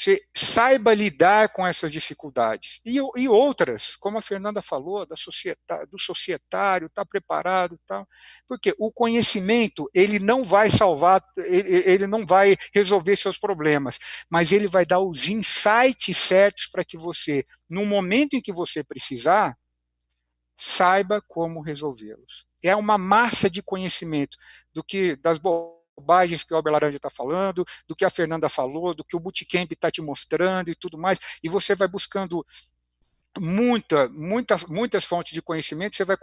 você saiba lidar com essas dificuldades. E, e outras, como a Fernanda falou, da do societário, está preparado tal. Porque o conhecimento, ele não vai salvar, ele, ele não vai resolver seus problemas, mas ele vai dar os insights certos para que você, no momento em que você precisar, saiba como resolvê-los. É uma massa de conhecimento do que das boas bobagens que o Albert Laranja está falando, do que a Fernanda falou, do que o Bootcamp está te mostrando e tudo mais, e você vai buscando muita, muita, muitas fontes de conhecimento, você vai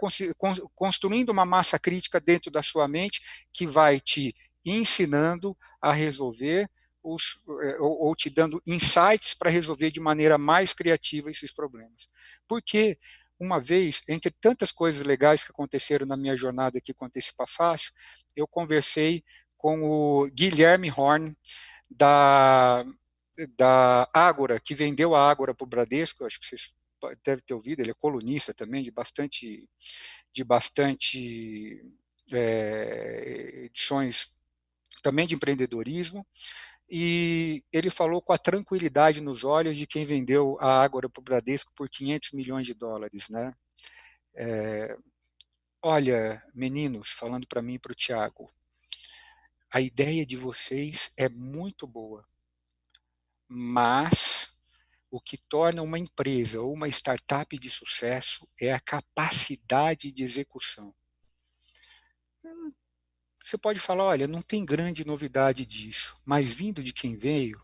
construindo uma massa crítica dentro da sua mente que vai te ensinando a resolver os, eh, ou, ou te dando insights para resolver de maneira mais criativa esses problemas. Porque uma vez, entre tantas coisas legais que aconteceram na minha jornada aqui com Antecipa Fácil, eu conversei com o Guilherme Horn, da, da Ágora, que vendeu a Ágora para o Bradesco, acho que vocês devem ter ouvido, ele é colunista também, de bastante, de bastante é, edições também de empreendedorismo, e ele falou com a tranquilidade nos olhos de quem vendeu a Ágora para o Bradesco por 500 milhões de dólares. Né? É, olha, meninos, falando para mim e para o Tiago, a ideia de vocês é muito boa, mas o que torna uma empresa ou uma startup de sucesso é a capacidade de execução. Hum, você pode falar, olha, não tem grande novidade disso, mas vindo de quem veio,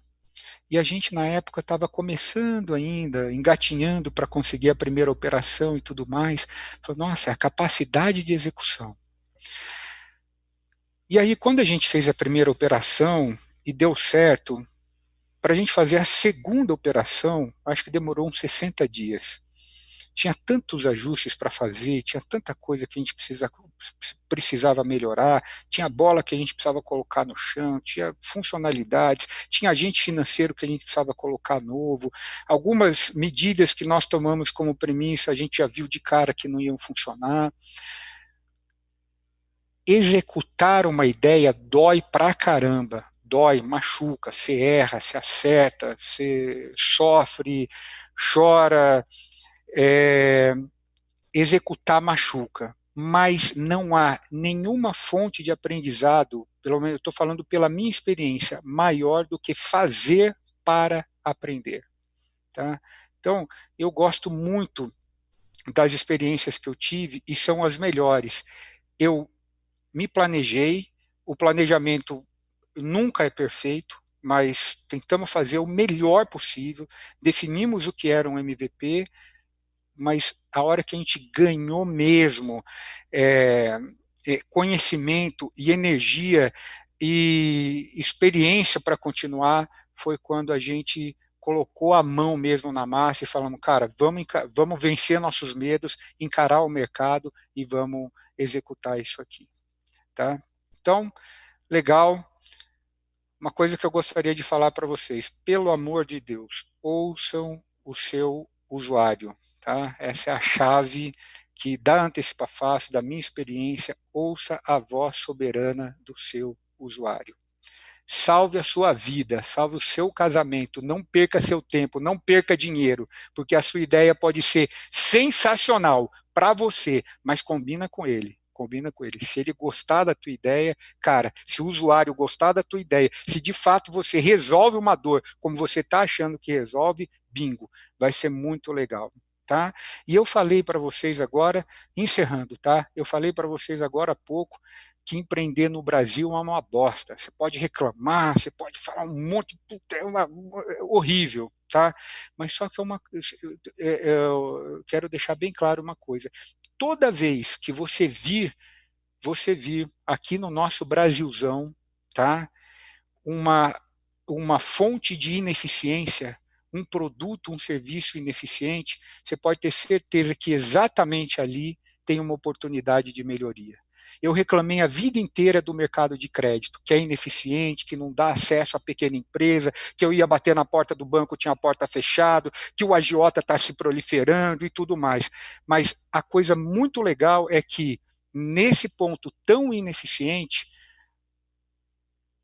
e a gente na época estava começando ainda, engatinhando para conseguir a primeira operação e tudo mais, falou, nossa, é a capacidade de execução. E aí quando a gente fez a primeira operação e deu certo, para a gente fazer a segunda operação, acho que demorou uns 60 dias. Tinha tantos ajustes para fazer, tinha tanta coisa que a gente precisa, precisava melhorar, tinha bola que a gente precisava colocar no chão, tinha funcionalidades, tinha agente financeiro que a gente precisava colocar novo, algumas medidas que nós tomamos como premissa, a gente já viu de cara que não iam funcionar. Executar uma ideia dói pra caramba, dói, machuca, você erra, você acerta, você sofre, chora, é, executar machuca, mas não há nenhuma fonte de aprendizado, pelo menos eu estou falando pela minha experiência, maior do que fazer para aprender. Tá? Então, eu gosto muito das experiências que eu tive e são as melhores. Eu me planejei, o planejamento nunca é perfeito, mas tentamos fazer o melhor possível, definimos o que era um MVP, mas a hora que a gente ganhou mesmo é, conhecimento e energia e experiência para continuar foi quando a gente colocou a mão mesmo na massa e falamos, cara, vamos, vamos vencer nossos medos, encarar o mercado e vamos executar isso aqui. Tá? Então, legal, uma coisa que eu gostaria de falar para vocês, pelo amor de Deus, ouçam o seu usuário, tá? Essa é a chave que da Antecipa Fácil, da minha experiência, ouça a voz soberana do seu usuário. Salve a sua vida, salve o seu casamento, não perca seu tempo, não perca dinheiro, porque a sua ideia pode ser sensacional para você, mas combina com ele combina com ele. Se ele gostar da tua ideia, cara, se o usuário gostar da tua ideia, se de fato você resolve uma dor como você está achando que resolve, bingo, vai ser muito legal. Tá? E eu falei para vocês agora, encerrando, tá? Eu falei para vocês agora há pouco que empreender no Brasil é uma bosta. Você pode reclamar, você pode falar um monte, é uma, é horrível, tá? Mas só que é uma, é, é, eu quero deixar bem claro uma coisa toda vez que você vir, você vir aqui no nosso Brasilzão, tá? Uma, uma fonte de ineficiência, um produto, um serviço ineficiente, você pode ter certeza que exatamente ali tem uma oportunidade de melhoria. Eu reclamei a vida inteira do mercado de crédito, que é ineficiente, que não dá acesso à pequena empresa, que eu ia bater na porta do banco, tinha a porta fechada, que o agiota está se proliferando e tudo mais. Mas a coisa muito legal é que, nesse ponto tão ineficiente,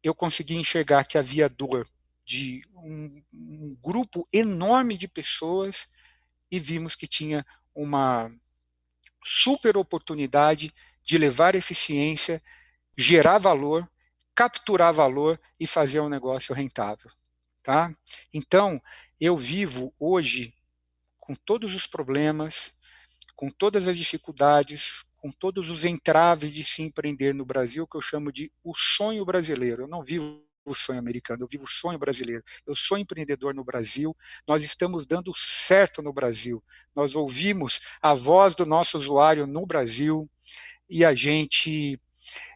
eu consegui enxergar que havia dor de um, um grupo enorme de pessoas e vimos que tinha uma super oportunidade de levar eficiência, gerar valor, capturar valor e fazer um negócio rentável. Tá? Então, eu vivo hoje com todos os problemas, com todas as dificuldades, com todos os entraves de se empreender no Brasil, que eu chamo de o sonho brasileiro. Eu não vivo o sonho americano, eu vivo o sonho brasileiro. Eu sou empreendedor no Brasil, nós estamos dando certo no Brasil. Nós ouvimos a voz do nosso usuário no Brasil, e a gente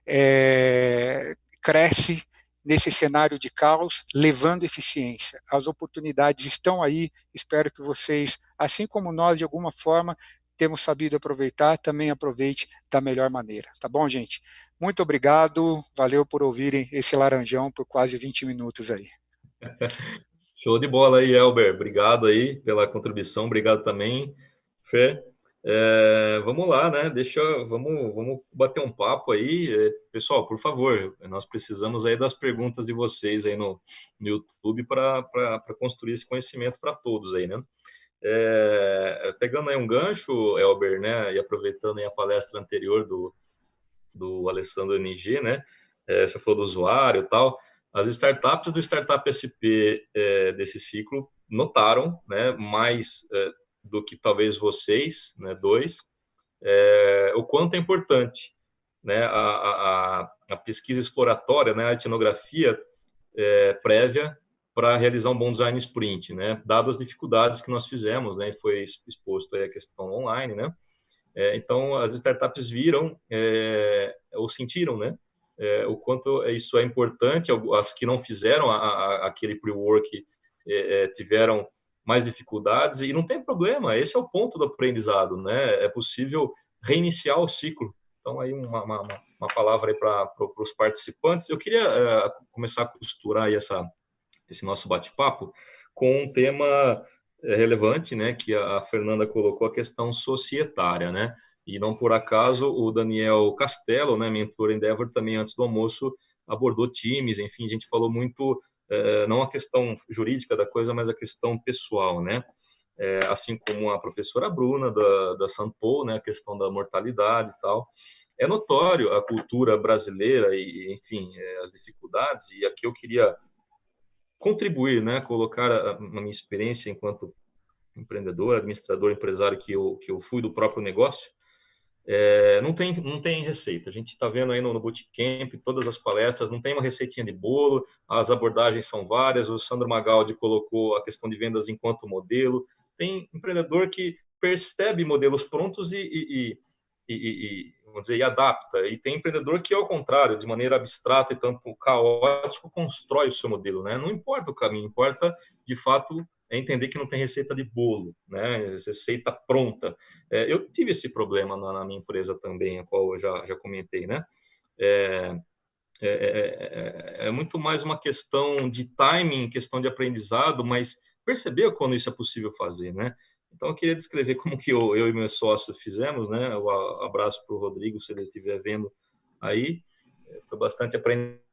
é, cresce nesse cenário de caos, levando eficiência. As oportunidades estão aí, espero que vocês, assim como nós, de alguma forma, temos sabido aproveitar, também aproveite da melhor maneira. Tá bom, gente? Muito obrigado, valeu por ouvirem esse laranjão por quase 20 minutos aí. Show de bola aí, Elber. Obrigado aí pela contribuição, obrigado também, Fê. É, vamos lá, né? Deixa, vamos, vamos bater um papo aí, é, pessoal. Por favor, nós precisamos aí das perguntas de vocês aí no, no YouTube para construir esse conhecimento para todos aí, né? É, pegando aí um gancho, Elber, né? E aproveitando aí a palestra anterior do, do Alessandro NG, né? É, você falou do usuário e tal. As startups do Startup SP é, desse ciclo notaram, né, mais é, do que talvez vocês, né, dois, é, o quanto é importante né, a, a, a pesquisa exploratória, né, a etnografia é, prévia para realizar um bom design sprint, né, dado as dificuldades que nós fizemos, né, foi exposto aí a questão online, né, é, então as startups viram é, ou sentiram, né, é, o quanto isso é importante. As que não fizeram a, aquele pre-work é, tiveram mais dificuldades e não tem problema. Esse é o ponto do aprendizado, né? É possível reiniciar o ciclo. Então aí uma, uma, uma palavra aí para os participantes. Eu queria é, começar a costurar essa esse nosso bate-papo com um tema é, relevante, né? Que a Fernanda colocou a questão societária, né? E não por acaso o Daniel Castelo, né, mentor Endeavor, também antes do almoço abordou times, enfim, a gente falou muito, não a questão jurídica da coisa, mas a questão pessoal, né? É, assim como a professora Bruna da, da Paul, né, a questão da mortalidade e tal. É notório a cultura brasileira e, enfim, é, as dificuldades, e aqui eu queria contribuir, né, colocar a, a minha experiência enquanto empreendedor, administrador, empresário que eu, que eu fui do próprio negócio, é, não, tem, não tem receita. A gente está vendo aí no, no Bootcamp, todas as palestras, não tem uma receitinha de bolo, as abordagens são várias. O Sandro Magaldi colocou a questão de vendas enquanto modelo. Tem empreendedor que percebe modelos prontos e, e, e, e vamos dizer, e adapta. E tem empreendedor que, ao contrário, de maneira abstrata e tanto caótico, constrói o seu modelo. Né? Não importa o caminho, importa, de fato, é entender que não tem receita de bolo, né? Receita pronta. É, eu tive esse problema na, na, minha empresa também, a qual eu já, já comentei, né? É, é, é, é, muito mais uma questão de timing, questão de aprendizado, mas perceber quando isso é possível fazer, né? Então, eu queria descrever como que eu, eu e meu sócio fizemos, né? O abraço para o Rodrigo, se ele estiver vendo aí. Foi bastante aprendizado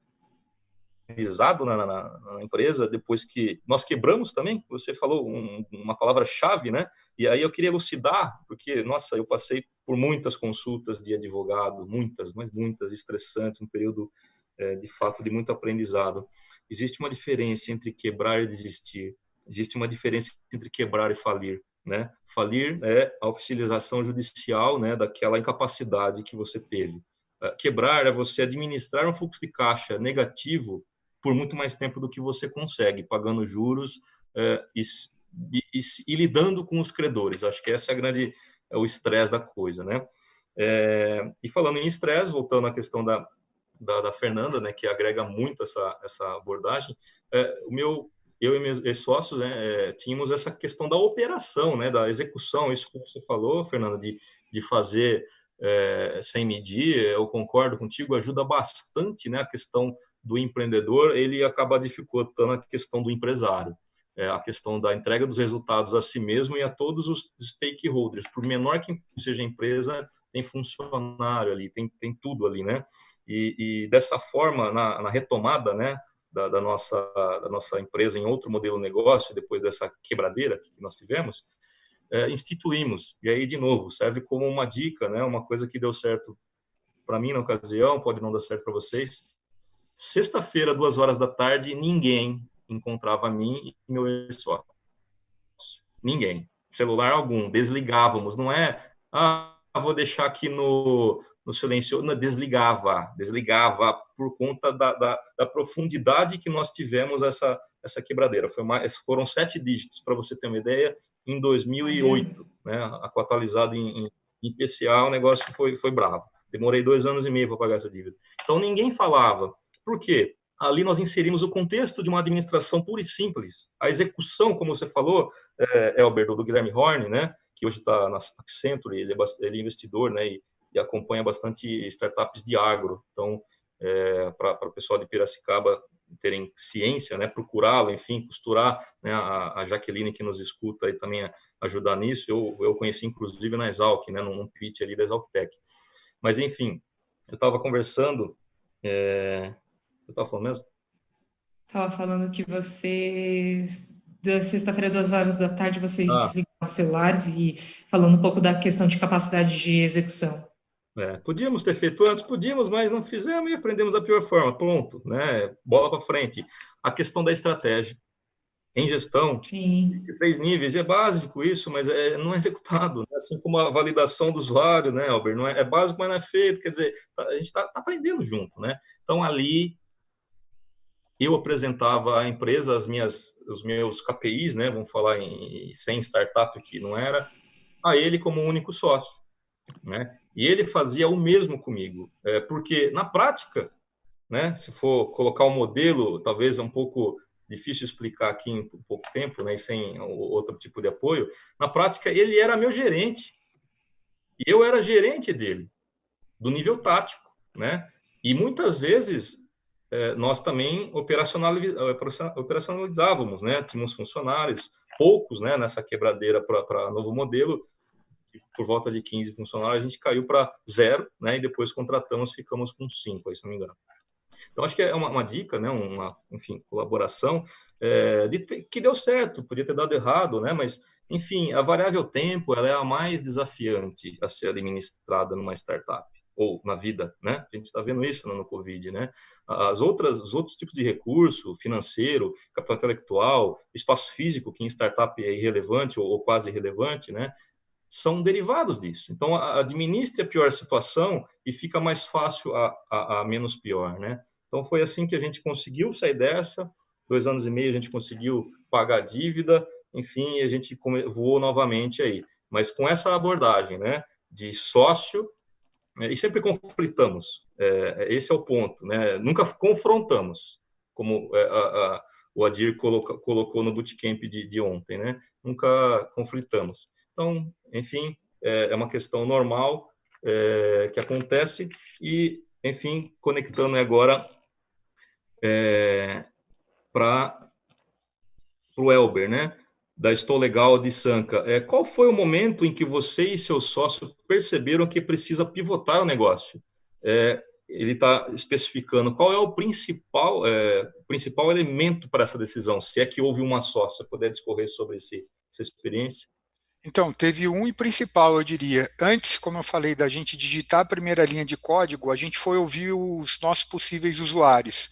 aprendizado na, na, na, empresa, depois que nós quebramos também, você falou um, uma palavra-chave, né? E aí eu queria elucidar, porque, nossa, eu passei por muitas consultas de advogado, muitas, mas muitas, estressantes, um período, é, de fato, de muito aprendizado. Existe uma diferença entre quebrar e desistir, existe uma diferença entre quebrar e falir. Né? Falir é a oficialização judicial né, daquela incapacidade que você teve. É, quebrar é você administrar um fluxo de caixa negativo por muito mais tempo do que você consegue, pagando juros é, e, e, e, lidando com os credores. Acho que essa é a grande é o estresse da coisa, né? É, e falando em estresse, voltando à questão da, da, da, Fernanda, né, que agrega muito essa, essa abordagem, é, o meu, eu e meus sócios né, tínhamos essa questão da operação, né, da execução, isso que você falou, Fernanda, de, de fazer é, sem medir, eu concordo contigo, ajuda bastante né, a questão do empreendedor, ele acaba dificultando a questão do empresário. É, a questão da entrega dos resultados a si mesmo e a todos os stakeholders. Por menor que seja a empresa, tem funcionário ali, tem, tem tudo ali, né? E, e dessa forma, na, na retomada, né, da, da, nossa, da nossa empresa em outro modelo de negócio, depois dessa quebradeira que nós tivemos, é, instituímos. E aí, de novo, serve como uma dica, né? Uma coisa que deu certo para mim na ocasião, pode não dar certo para vocês. Sexta-feira, duas horas da tarde, ninguém encontrava mim e meu ex-sócio. Ninguém. Celular algum. Desligávamos. Não é, ah, vou deixar aqui no, no silêncio. Não, desligava. Desligava por conta da, da, da profundidade que nós tivemos essa, essa quebradeira. Mais, foram sete dígitos, para você ter uma ideia, em 2008. Né, atualizado em, em, em PCA, o negócio foi, foi bravo. Demorei dois anos e meio para pagar essa dívida. Então, ninguém falava. Por quê? Ali nós inserimos o contexto de uma administração pura e simples. A execução, como você falou, é, Elber, do Guilherme Horn, né, que hoje está na Accenture, ele é, ele é investidor né, e, e, acompanha bastante startups de agro. Então, é, para o pessoal de Piracicaba terem ciência, né, procurá-lo, enfim, costurar, né, a, a, Jaqueline que nos escuta e também ajudar nisso, eu, eu conheci inclusive na Exalc, né, num pitch ali da Exalc Tech. Mas, enfim, eu estava conversando, é, eu estava falando mesmo? Estava falando que vocês, da sexta-feira, duas horas da tarde, vocês ah. desligaram os celulares e falando um pouco da questão de capacidade de execução. É, podíamos ter feito antes, podíamos, mas não fizemos e aprendemos da pior forma. Pronto, né? Bola para frente. A questão da estratégia. Em gestão, Sim. três níveis, é básico isso, mas é, não é executado. Né? Assim como a validação do usuário, né, Albert? Não é, é básico, mas não é feito. Quer dizer, a gente está tá aprendendo junto, né? Então, ali, eu apresentava à empresa as minhas, os meus KPIs, né? Vamos falar em sem startup, que não era, a ele como único sócio, né? E ele fazia o mesmo comigo, é, porque na prática, né, se for colocar um modelo, talvez é um pouco difícil explicar aqui em pouco tempo, né, sem outro tipo de apoio. Na prática, ele era meu gerente e eu era gerente dele, do nível tático, né? E muitas vezes é, nós também operacionalizávamos, né? Tínhamos funcionários, poucos, né? Nessa quebradeira para novo modelo, por volta de 15 funcionários, a gente caiu para zero, né? E depois contratamos, ficamos com cinco, aí, se não me engano. Então, acho que é uma, uma dica, né? Uma, enfim, colaboração é, de que deu certo, podia ter dado errado, né? Mas, enfim, a variável tempo, ela é a mais desafiante a ser administrada numa startup ou na vida, né? A gente está vendo isso no, no Covid, né? As outras, os outros tipos de recurso, financeiro, capital intelectual, espaço físico, que em startup é irrelevante ou, ou quase irrelevante, né? São derivados disso. Então, administre a pior situação e fica mais fácil a, a, a, menos pior, né? Então, foi assim que a gente conseguiu sair dessa. Dois anos e meio a gente conseguiu pagar a dívida, enfim, a gente voou novamente aí. Mas com essa abordagem, né, de sócio, né, e sempre conflitamos. É, esse é o ponto, né? Nunca confrontamos, como é, a, a, o Adir coloca, colocou no bootcamp de, de ontem, né? Nunca conflitamos. Então, enfim, é, é uma questão normal é, que acontece e, enfim, conectando agora é, para o Elber, né? Da Estou Legal de Sanca. É, qual foi o momento em que você e seu sócio perceberam que precisa pivotar o negócio? É, ele está especificando qual é o principal, é, principal elemento para essa decisão, se é que houve uma só, se puder discorrer sobre esse, essa experiência. Então, teve um principal, eu diria. Antes, como eu falei, da gente digitar a primeira linha de código, a gente foi ouvir os nossos possíveis usuários.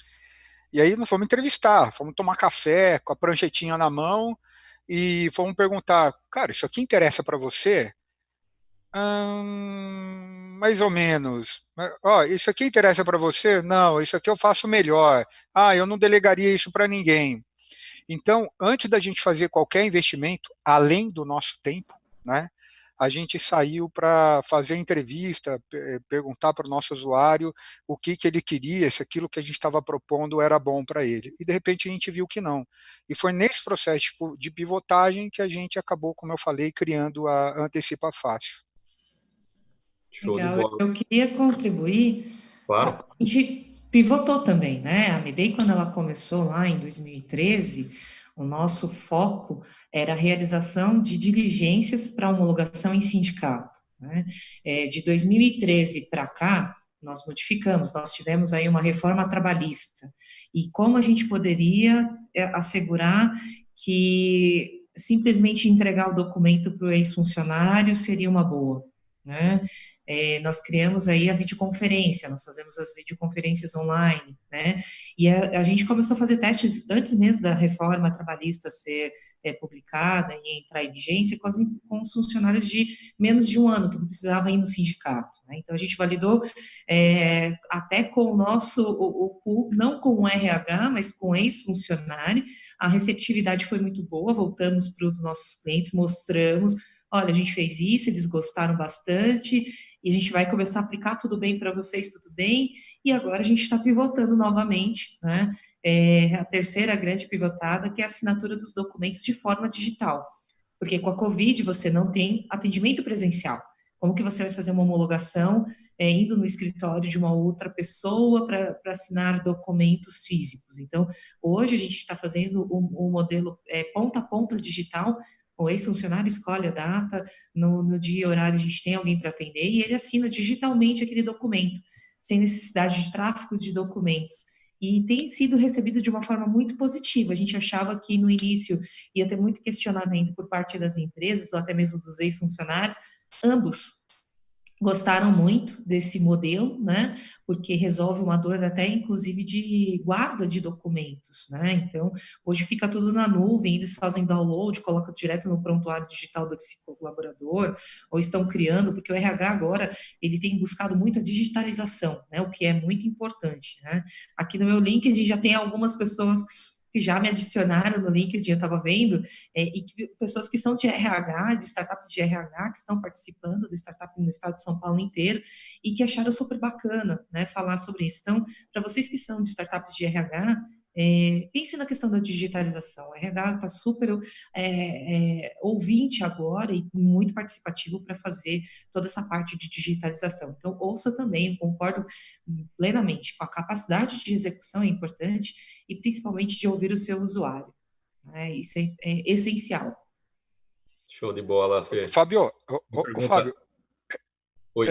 E aí nós fomos entrevistar, fomos tomar café com a pranchetinha na mão e fomos perguntar, cara, isso aqui interessa para você? Hum, mais ou menos. Ó, isso aqui interessa para você? Não, isso aqui eu faço melhor. Ah, eu não delegaria isso para ninguém. Então, antes da gente fazer qualquer investimento, além do nosso tempo, né, a gente saiu para fazer entrevista, perguntar para o nosso usuário o que, que ele queria, se aquilo que a gente estava propondo era bom para ele. E, de repente, a gente viu que não. E foi nesse processo de pivotagem que a gente acabou, como eu falei, criando a Antecipa Fácil. Show Legal. de bola. Eu queria contribuir. Claro. A gente pivotou também, né? A Medei, quando ela começou lá em 2013, o nosso foco era a realização de diligências para homologação em sindicato. Né? É, de 2013 para cá, nós modificamos, nós tivemos aí uma reforma trabalhista. E como a gente poderia é, assegurar que simplesmente entregar o documento para o ex-funcionário seria uma boa? Né? É, nós criamos aí a videoconferência, nós fazemos as videoconferências online, né? E a, a, gente começou a fazer testes antes mesmo da reforma trabalhista ser é, publicada e entrar em vigência com, as, com os funcionários de menos de um ano, que não precisava ir no sindicato. Né? Então, a gente validou é, até com o nosso, o, o, não com o RH, mas com ex-funcionário, a receptividade foi muito boa, voltamos para os nossos clientes, mostramos, olha, a gente fez isso, eles gostaram bastante, e a gente vai começar a aplicar tudo bem para vocês, tudo bem, e agora a gente está pivotando novamente, né? É a terceira grande pivotada, que é a assinatura dos documentos de forma digital, porque com a Covid você não tem atendimento presencial. Como que você vai fazer uma homologação é, indo no escritório de uma outra pessoa para assinar documentos físicos? Então, hoje a gente está fazendo o um, um modelo é, ponta a ponta digital, o ex-funcionário escolhe a data, no, no dia e horário a gente tem alguém para atender e ele assina digitalmente aquele documento, sem necessidade de tráfego de documentos. E tem sido recebido de uma forma muito positiva. A gente achava que no início ia ter muito questionamento por parte das empresas, ou até mesmo dos ex-funcionários, ambos gostaram muito desse modelo, né? Porque resolve uma dor até inclusive de guarda de documentos, né? Então, hoje fica tudo na nuvem, eles fazem download, colocam direto no prontuário digital desse colaborador, ou estão criando, porque o RH agora, ele tem buscado muito a digitalização, né? O que é muito importante, né? Aqui no meu LinkedIn já tem algumas pessoas que já me adicionaram no LinkedIn, eu estava vendo, é, e que, pessoas que são de RH, de startups de RH, que estão participando do startup no estado de São Paulo inteiro, e que acharam super bacana, né, falar sobre isso. Então, para vocês que são de startups de RH, é, pense na questão da digitalização. O RH está super é, é, ouvinte agora e muito participativo para fazer toda essa parte de digitalização. Então, ouça também, concordo plenamente com a capacidade de execução é importante e principalmente de ouvir o seu usuário. Né? Isso é, é, essencial. Show de bola, Fê. Fábio, Fábio, Oi.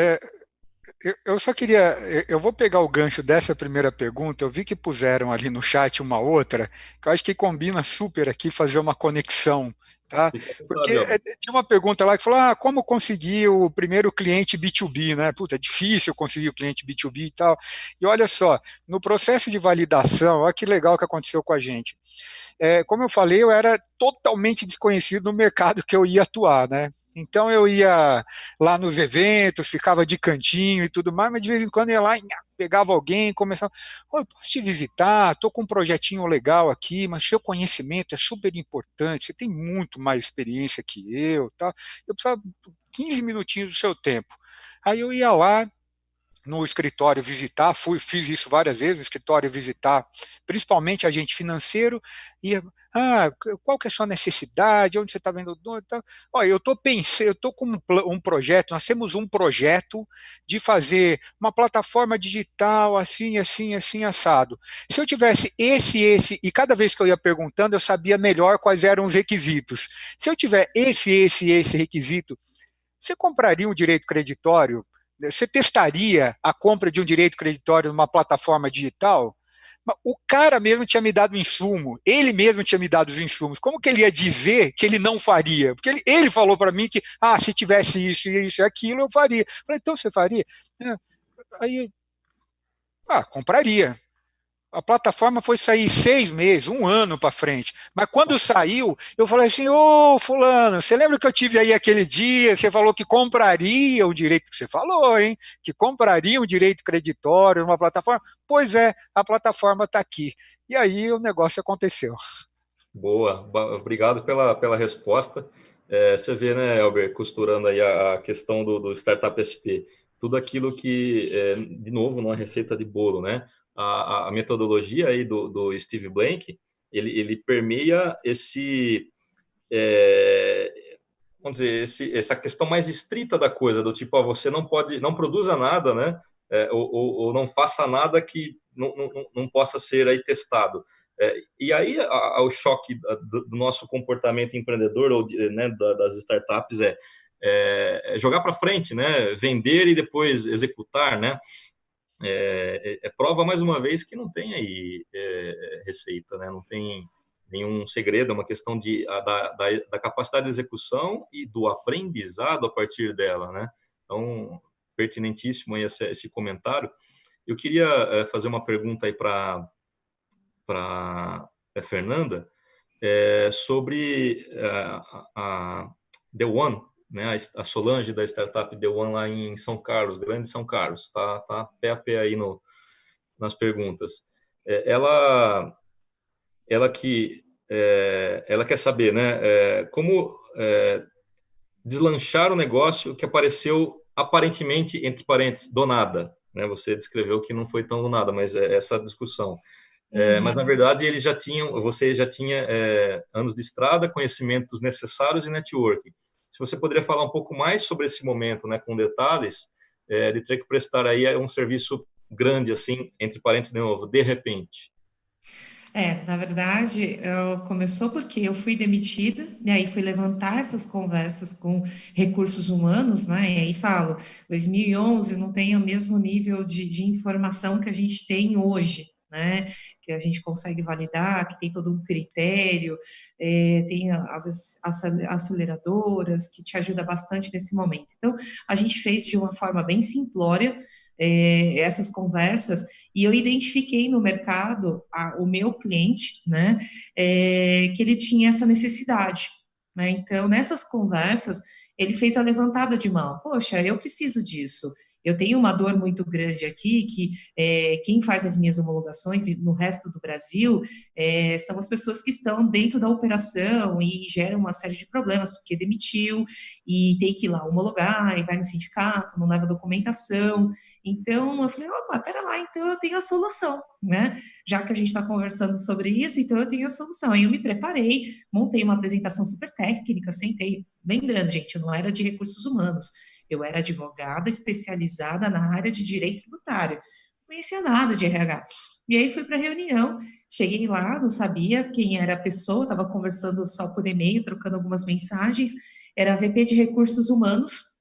Eu só queria, eu vou pegar o gancho dessa primeira pergunta, eu vi que puseram ali no chat uma outra, que eu acho que combina super aqui fazer uma conexão, tá? Porque é, tinha uma pergunta lá que falou, ah, como conseguir o primeiro cliente B2B, né? Puta, é difícil conseguir o cliente B2B e tal. E olha só, no processo de validação, olha que legal que aconteceu com a gente. É, como eu falei, eu era totalmente desconhecido no mercado que eu ia atuar, né? Então eu ia lá nos eventos, ficava de cantinho e tudo mais, mas de vez em quando ia lá, pegava alguém, começava, Oi, posso te visitar, estou com um projetinho legal aqui, mas seu conhecimento é super importante, você tem muito mais experiência que eu, tá? eu precisava 15 minutinhos do seu tempo. Aí eu ia lá, no escritório visitar, fui, fiz isso várias vezes, no escritório visitar, principalmente agente financeiro, e ah, qual que é a sua necessidade, onde você está vendo o dono, tá? Olha, eu estou pensando, eu estou com um, um, projeto, nós temos um projeto de fazer uma plataforma digital assim, assim, assim, assado. Se eu tivesse esse, esse, e cada vez que eu ia perguntando, eu sabia melhor quais eram os requisitos. Se eu tiver esse, esse, esse requisito, você compraria um direito creditório você testaria a compra de um direito creditório numa plataforma digital? O cara mesmo tinha me dado o insumo, ele mesmo tinha me dado os insumos. Como que ele ia dizer que ele não faria? Porque ele, ele falou para mim que, ah, se tivesse isso e isso e aquilo, eu faria. Eu falei, então você faria? É. Aí, ah, compraria a plataforma foi sair seis meses, um ano para frente. Mas quando saiu, eu falei assim, ô oh, fulano, você lembra que eu tive aí aquele dia, você falou que compraria o direito, que você falou, hein? Que compraria um direito creditório numa plataforma? Pois é, a plataforma está aqui. E aí o negócio aconteceu. Boa, obrigado pela, pela resposta. É, você vê, né, Elber, costurando aí a, a questão do, do Startup SP, tudo aquilo que, é, de novo, numa receita de bolo, né? A, a metodologia aí do, do Steve Blank, ele, ele permeia esse, é, vamos dizer, esse, essa questão mais estrita da coisa, do tipo, ó, você não pode, não produza nada, né, é, ou, ou, ou, não faça nada que não, não, não possa ser aí testado. É, e aí a, o choque do, do, nosso comportamento empreendedor ou de, né, das startups é, é, é jogar para frente, né, vender e depois executar, né, é, é, é, prova mais uma vez que não tem aí é, receita, né? não tem nenhum segredo, é uma questão de, a, da, da, da, capacidade de execução e do aprendizado a partir dela. Né? Então, pertinentíssimo esse, esse comentário. Eu queria é, fazer uma pergunta aí para a é, Fernanda é, sobre a, a The One, né, a Solange da startup The One lá em São Carlos, grande São Carlos, tá, tá pé a pé aí no, nas perguntas. É, ela, ela que é, ela quer saber, né, é, como é, deslanchar o negócio que apareceu aparentemente entre parênteses do nada, né? Você descreveu que não foi tão do nada, mas é essa discussão. É, uhum. mas na verdade eles já tinham, você já tinha é, anos de estrada, conhecimentos necessários e networking. Se você poderia falar um pouco mais sobre esse momento, né, com detalhes, é, de ter que prestar aí um serviço grande, assim, entre parênteses de novo, de repente. É, na verdade, começou porque eu fui demitida, e aí fui levantar essas conversas com recursos humanos, né, e aí falo, 2011 não tem o mesmo nível de, de informação que a gente tem hoje, né? Que a gente consegue validar, que tem todo um critério, é, tem as aceleradoras que te ajuda bastante nesse momento. Então, a gente fez de uma forma bem simplória é, essas conversas e eu identifiquei no mercado a, o meu cliente, né? É, que ele tinha essa necessidade. Né? Então, nessas conversas, ele fez a levantada de mão. Poxa, eu preciso disso. Eu tenho uma dor muito grande aqui, que é, quem faz as minhas homologações no resto do Brasil é, são as pessoas que estão dentro da operação e geram uma série de problemas, porque demitiu e tem que ir lá homologar, e vai no sindicato, não leva documentação. Então, eu falei, opa, pera lá, então eu tenho a solução, né? Já que a gente está conversando sobre isso, então eu tenho a solução. Aí eu me preparei, montei uma apresentação super técnica, sentei, lembrando, gente, eu não era de recursos humanos, eu era advogada especializada na área de direito tributário. Não conhecia nada de RH. E aí fui para a reunião, cheguei lá, não sabia quem era a pessoa, estava conversando só por e-mail, trocando algumas mensagens. Era a VP de Recursos Humanos,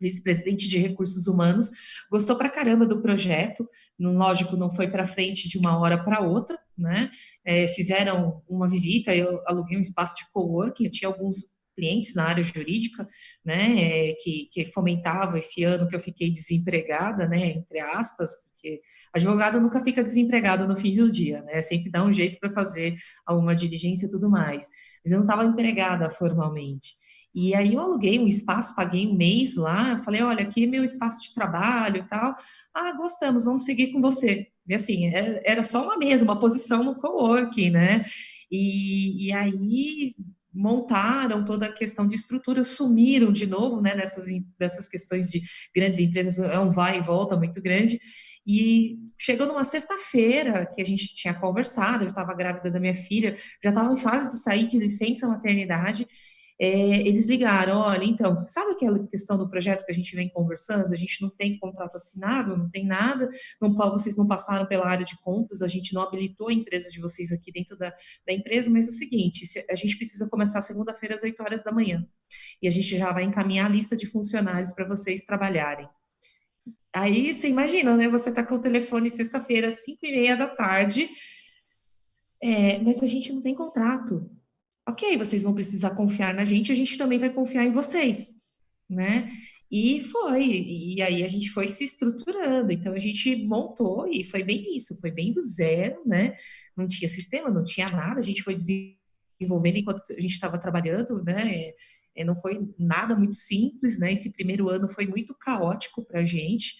vice-presidente de Recursos Humanos, gostou pra caramba do projeto, lógico, não foi para frente de uma hora para outra, né? É, fizeram uma visita, eu aluguei um espaço de coworking, eu tinha alguns clientes na área jurídica, né, é, que, que fomentavam esse ano que eu fiquei desempregada, né, entre aspas, porque advogado nunca fica desempregado no fim do dia, né, sempre dá um jeito para fazer alguma diligência e tudo mais, mas eu não estava empregada formalmente. E aí eu aluguei um espaço, paguei um mês lá, falei, olha, aqui é meu espaço de trabalho e tal. Ah, gostamos, vamos seguir com você. E assim, é, era só uma mesa, uma posição no coworking, né? E, e aí montaram toda a questão de estrutura, sumiram de novo, né, nessas, dessas questões de grandes empresas, é um vai e volta muito grande, e chegou numa sexta-feira que a gente tinha conversado, eu estava grávida da minha filha, já estava em fase de sair de licença maternidade, é, eles ligaram, olha, então, sabe aquela questão do projeto que a gente vem conversando? A gente não tem contrato assinado, não tem nada, não, vocês não passaram pela área de compras, a gente não habilitou a empresa de vocês aqui dentro da, da empresa, mas é o seguinte, a gente precisa começar segunda-feira às 8 horas da manhã, e a gente já vai encaminhar a lista de funcionários para vocês trabalharem. Aí, você imagina, né, você tá com o telefone sexta-feira, às 5 e meia da tarde, é, mas a gente não tem contrato, ok, vocês vão precisar confiar na gente, a gente também vai confiar em vocês, né? E foi, e aí a gente foi se estruturando, então a gente montou e foi bem isso, foi bem do zero, né? Não tinha sistema, não tinha nada, a gente foi desenvolvendo enquanto a gente estava trabalhando, né? É, não foi nada muito simples, né? Esse primeiro ano foi muito caótico para a gente,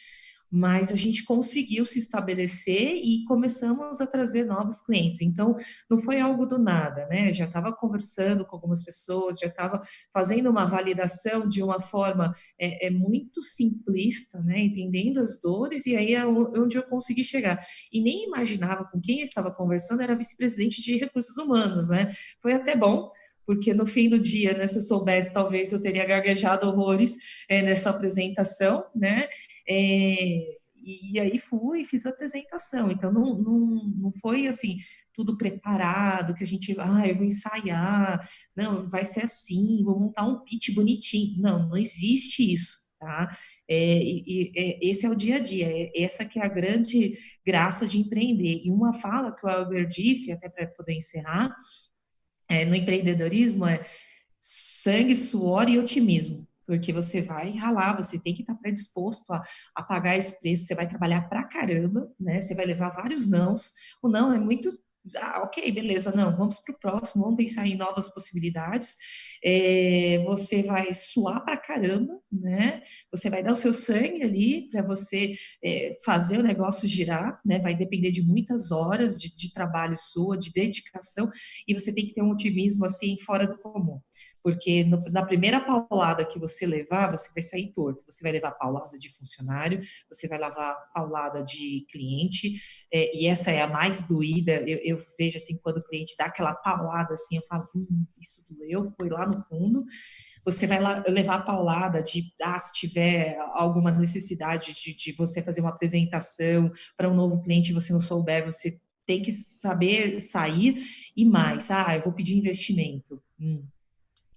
mas a gente conseguiu se estabelecer e começamos a trazer novos clientes. Então, não foi algo do nada, né? Já estava conversando com algumas pessoas, já estava fazendo uma validação de uma forma é, é, muito simplista, né? Entendendo as dores, e aí é onde eu consegui chegar. E nem imaginava com quem estava conversando, era vice-presidente de recursos humanos, né? Foi até bom, porque no fim do dia, né, se eu soubesse, talvez eu teria gaguejado horrores é, nessa apresentação, né? É, e aí fui e fiz a apresentação. Então, não, não, não foi assim, tudo preparado, que a gente, ah, eu vou ensaiar, não, vai ser assim, vou montar um pitch bonitinho. Não, não existe isso, tá? É, e, é, esse é o dia a dia, é, essa que é a grande graça de empreender. E uma fala que o Albert disse, até para poder encerrar, é, no empreendedorismo é sangue, suor e otimismo porque você vai ralar, você tem que estar predisposto a, a pagar esse preço, você vai trabalhar pra caramba, né? Você vai levar vários nãos. O não é muito ah, ok, beleza, não, vamos para o próximo, vamos pensar em novas possibilidades. É, você vai suar para caramba, né? Você vai dar o seu sangue ali para você é, fazer o negócio girar, né? Vai depender de muitas horas de, de trabalho sua, de dedicação, e você tem que ter um otimismo assim fora do comum porque no, na primeira paulada que você levar, você vai sair torto. Você vai levar paulada de funcionário, você vai levar paulada de cliente, é, e essa é a mais doída. Eu, eu, vejo assim, quando o cliente dá aquela paulada assim, eu falo, hum, isso doeu, foi lá no fundo. Você vai lá, levar paulada de, ah, se tiver alguma necessidade de, de você fazer uma apresentação para um novo cliente e você não souber, você tem que saber sair e mais. Ah, eu vou pedir investimento. Hum,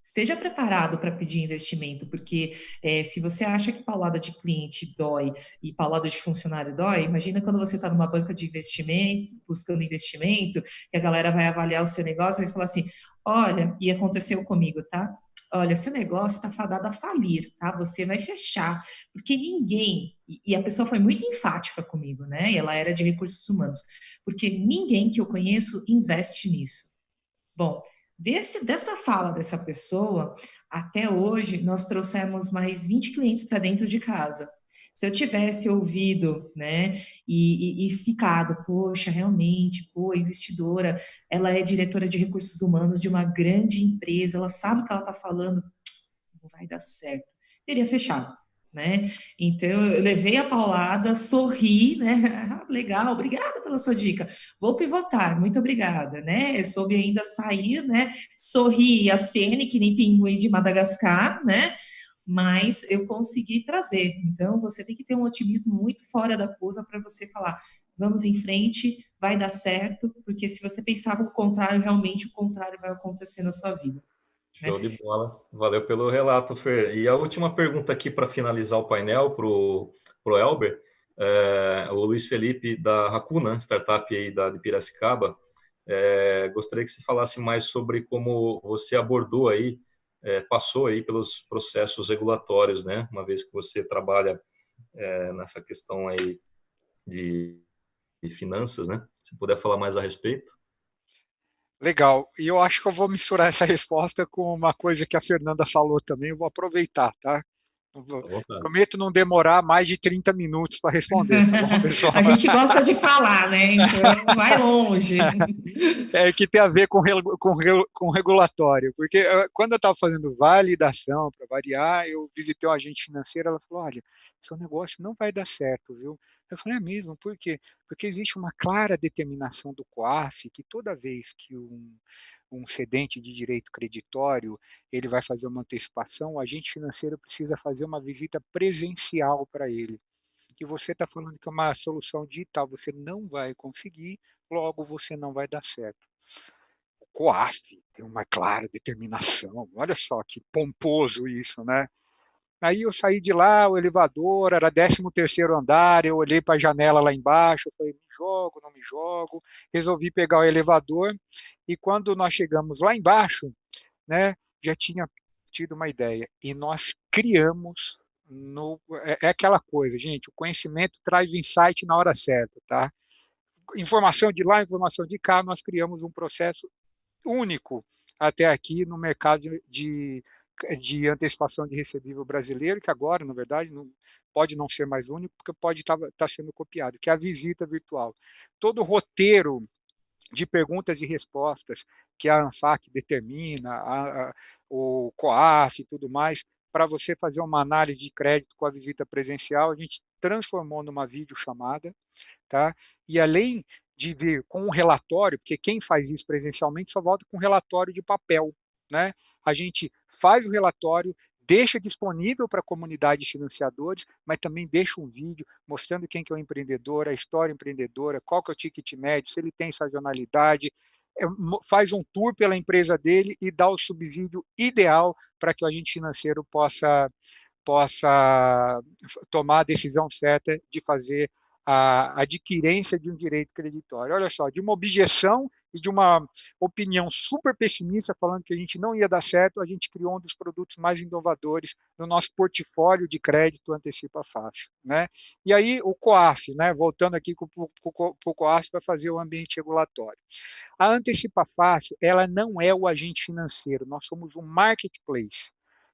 esteja preparado para pedir investimento, porque é, se você acha que paulada de cliente dói e paulada de funcionário dói, imagina quando você está numa banca de investimento, buscando investimento, que a galera vai avaliar o seu negócio e vai falar assim, olha, e aconteceu comigo, tá? olha, seu negócio está fadado a falir, tá? Você vai fechar, porque ninguém, e a pessoa foi muito enfática comigo, né? E ela era de recursos humanos, porque ninguém que eu conheço investe nisso. Bom, desse, dessa fala dessa pessoa, até hoje, nós trouxemos mais 20 clientes para dentro de casa. Se eu tivesse ouvido, né, e, e, e, ficado, poxa, realmente, pô, investidora, ela é diretora de recursos humanos de uma grande empresa, ela sabe o que ela está falando, não vai dar certo. Teria fechado. Né? Então eu levei a paulada, sorri, né? Legal, obrigada pela sua dica. Vou pivotar, muito obrigada, né? Eu soube ainda sair, né? Sorri a CN, que nem pinguins de Madagascar, né? mas eu consegui trazer. Então, você tem que ter um otimismo muito fora da curva para você falar, vamos em frente, vai dar certo, porque se você pensar o contrário, realmente o contrário vai acontecer na sua vida. Show de bola. Valeu pelo relato, Fer. E a última pergunta aqui para finalizar o painel para o Elber, é, o Luiz Felipe da Racuna, startup aí da, de Piracicaba, é, gostaria que você falasse mais sobre como você abordou aí é, passou aí pelos processos regulatórios, né? Uma vez que você trabalha nessa questão aí de, de, finanças, né? Se puder falar mais a respeito. Legal. E eu acho que eu vou misturar essa resposta com uma coisa que a Fernanda falou também. Eu vou aproveitar, tá? Prometo não demorar mais de 30 minutos para responder, tá bom, pessoal? A gente gosta de falar, né? Então, vai longe. É que tem a ver com, com, com regulatório, porque eh, quando eu estava fazendo validação, para variar, eu visitei um agente financeiro, ela falou, olha, seu negócio não vai dar certo, viu? Eu falei, é mesmo, por quê? Porque existe uma clara determinação do COAF que toda vez que um, um cedente de direito creditório ele vai fazer uma antecipação, o agente financeiro precisa fazer uma visita presencial para ele. E você está falando que é uma solução digital, você não vai conseguir, logo você não vai dar certo. O COAF tem uma clara determinação, olha só que pomposo isso, né? Aí eu saí de lá, o elevador era 13 terceiro andar, eu olhei para a janela lá embaixo, falei, me jogo, não me jogo, resolvi pegar o elevador, e quando nós chegamos lá embaixo, né, já tinha tido uma ideia, e nós criamos, no, é, é aquela coisa, gente, o conhecimento traz insight na hora certa, tá? Informação de lá, informação de cá, nós criamos um processo único até aqui no mercado de, de de antecipação de recebível brasileiro, que agora, na verdade, não, pode não ser mais único, porque pode estar tá, tá sendo copiado, que é a visita virtual. Todo o roteiro de perguntas e respostas que a ANFAC determina, a, a, o COAF e tudo mais, para você fazer uma análise de crédito com a visita presencial, a gente transformou numa videochamada, tá? E além de vir com um relatório, porque quem faz isso presencialmente só volta com um relatório de papel, né? A gente faz o relatório, deixa disponível para a comunidade de financiadores, mas também deixa um vídeo mostrando quem que é o empreendedor, a história empreendedora, qual que é o ticket médio, se ele tem sazonalidade, é, faz um tour pela empresa dele e dá o subsídio ideal para que o agente financeiro possa, possa tomar a decisão certa de fazer a adquirência de um direito creditório. Olha só, de uma objeção e de uma opinião super pessimista, falando que a gente não ia dar certo, a gente criou um dos produtos mais inovadores no nosso portfólio de crédito antecipa fácil. Né? E aí o COAF, né? voltando aqui para o COAF para fazer o ambiente regulatório. A antecipa fácil, ela não é o agente financeiro, nós somos um marketplace.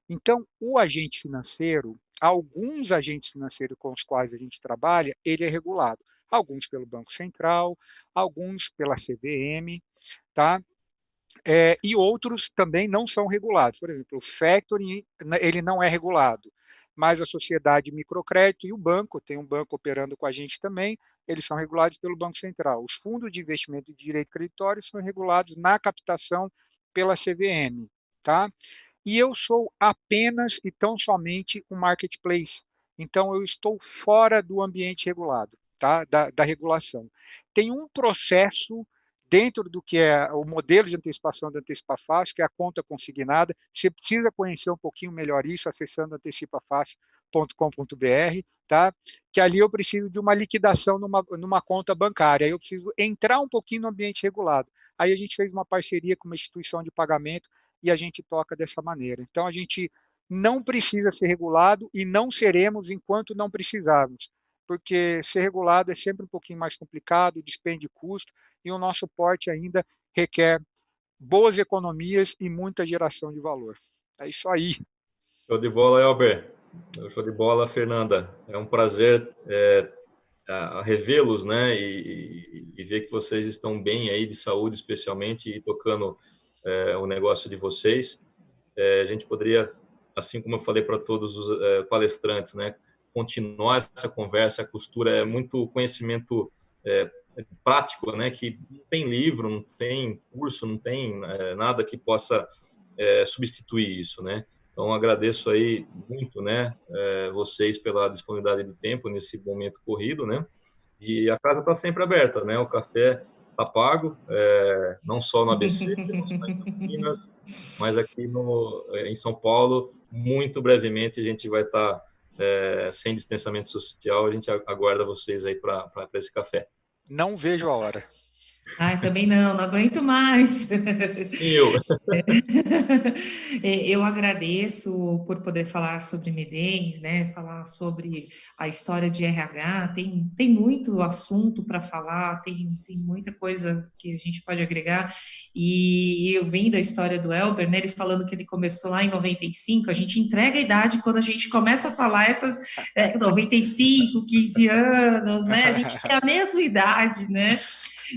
Então, o agente financeiro, alguns agentes financeiros com os quais a gente trabalha, ele é regulado. Alguns pelo Banco Central, alguns pela CVM, tá? É, e outros também não são regulados. Por exemplo, o factoring, ele não é regulado, mas a sociedade de microcrédito e o banco, tem um banco operando com a gente também, eles são regulados pelo Banco Central. Os fundos de investimento de direito creditório são regulados na captação pela CVM, tá? E eu sou apenas e tão somente um marketplace. Então, eu estou fora do ambiente regulado, tá? da, da regulação. Tem um processo dentro do que é o modelo de antecipação do Antecipa Fácil, que é a conta consignada. Você precisa conhecer um pouquinho melhor isso acessando antecipafácil.com.br, tá? que ali eu preciso de uma liquidação numa, numa conta bancária, eu preciso entrar um pouquinho no ambiente regulado. Aí a gente fez uma parceria com uma instituição de pagamento e a gente toca dessa maneira. Então, a gente não precisa ser regulado e não seremos enquanto não precisarmos porque ser regulado é sempre um pouquinho mais complicado, despende custo, e o nosso porte ainda requer boas economias e muita geração de valor. É isso aí. Show de bola, Elber. Show de bola, Fernanda. É um prazer é, revê-los, né, e, e, ver que vocês estão bem aí de saúde, especialmente, e tocando é, o negócio de vocês. É, a gente poderia, assim como eu falei para todos os é, palestrantes, né, continuar essa conversa. A costura é muito conhecimento é, prático, né? Que não tem livro, não tem curso, não tem é, nada que possa é, substituir isso, né? Então agradeço aí muito, né? Vocês pela disponibilidade de tempo nesse momento corrido, né? E a casa está sempre aberta, né? O café está pago, é, não só no ABC, não só em Campinas, mas aqui no, em São Paulo, muito brevemente a gente vai estar tá é, sem distanciamento social, a gente aguarda vocês aí para esse café. Não vejo a hora. Ai, também não, não aguento mais. Eu. É, eu agradeço por poder falar sobre MEDENS, né, falar sobre a história de RH, tem, tem muito assunto para falar, tem, tem muita coisa que a gente pode agregar, e eu vendo a história do Elber, né, ele falando que ele começou lá em 95, a gente entrega a idade quando a gente começa a falar essas é, 95, 15 anos, né, a gente tem a mesma idade, né,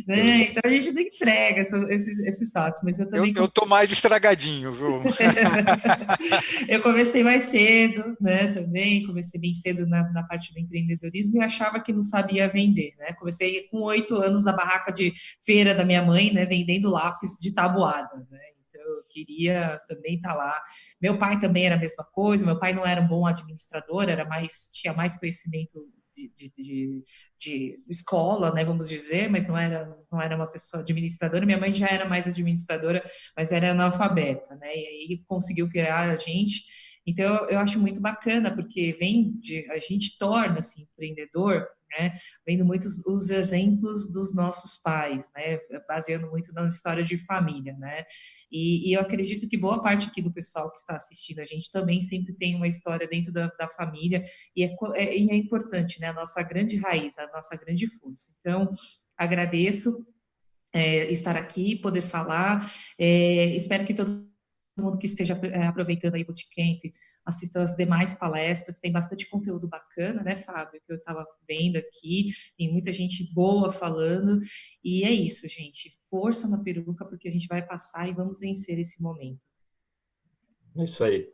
né? Então a gente não entrega esses, esses fatos, mas eu também... Eu, eu tô mais estragadinho, viu? eu comecei mais cedo, né, também, comecei bem cedo na, na parte do empreendedorismo e achava que não sabia vender, né? Comecei com oito anos na barraca de feira da minha mãe, né, vendendo lápis de tabuada, né? Então, eu queria também estar tá lá. Meu pai também era a mesma coisa, meu pai não era um bom administrador, era mais tinha mais conhecimento de, de, de, escola, né, vamos dizer, mas não era, não era uma pessoa administradora. Minha mãe já era mais administradora, mas era analfabeta, né, e aí conseguiu criar a gente. Então, eu acho muito bacana, porque vem de, a gente torna-se empreendedor né? Vendo muitos os exemplos dos nossos pais, né? Baseando muito na história de família, né? E, e, eu acredito que boa parte aqui do pessoal que está assistindo a gente também sempre tem uma história dentro da, da família e é, é, é importante, né? A nossa grande raiz, a nossa grande força. Então, agradeço é, estar aqui, poder falar. É, espero que todo mundo que esteja é, aproveitando aí o Bootcamp assista as demais palestras, tem bastante conteúdo bacana, né, Fábio, que eu estava vendo aqui, tem muita gente boa falando, e é isso, gente, força na peruca, porque a gente vai passar e vamos vencer esse momento. É isso aí.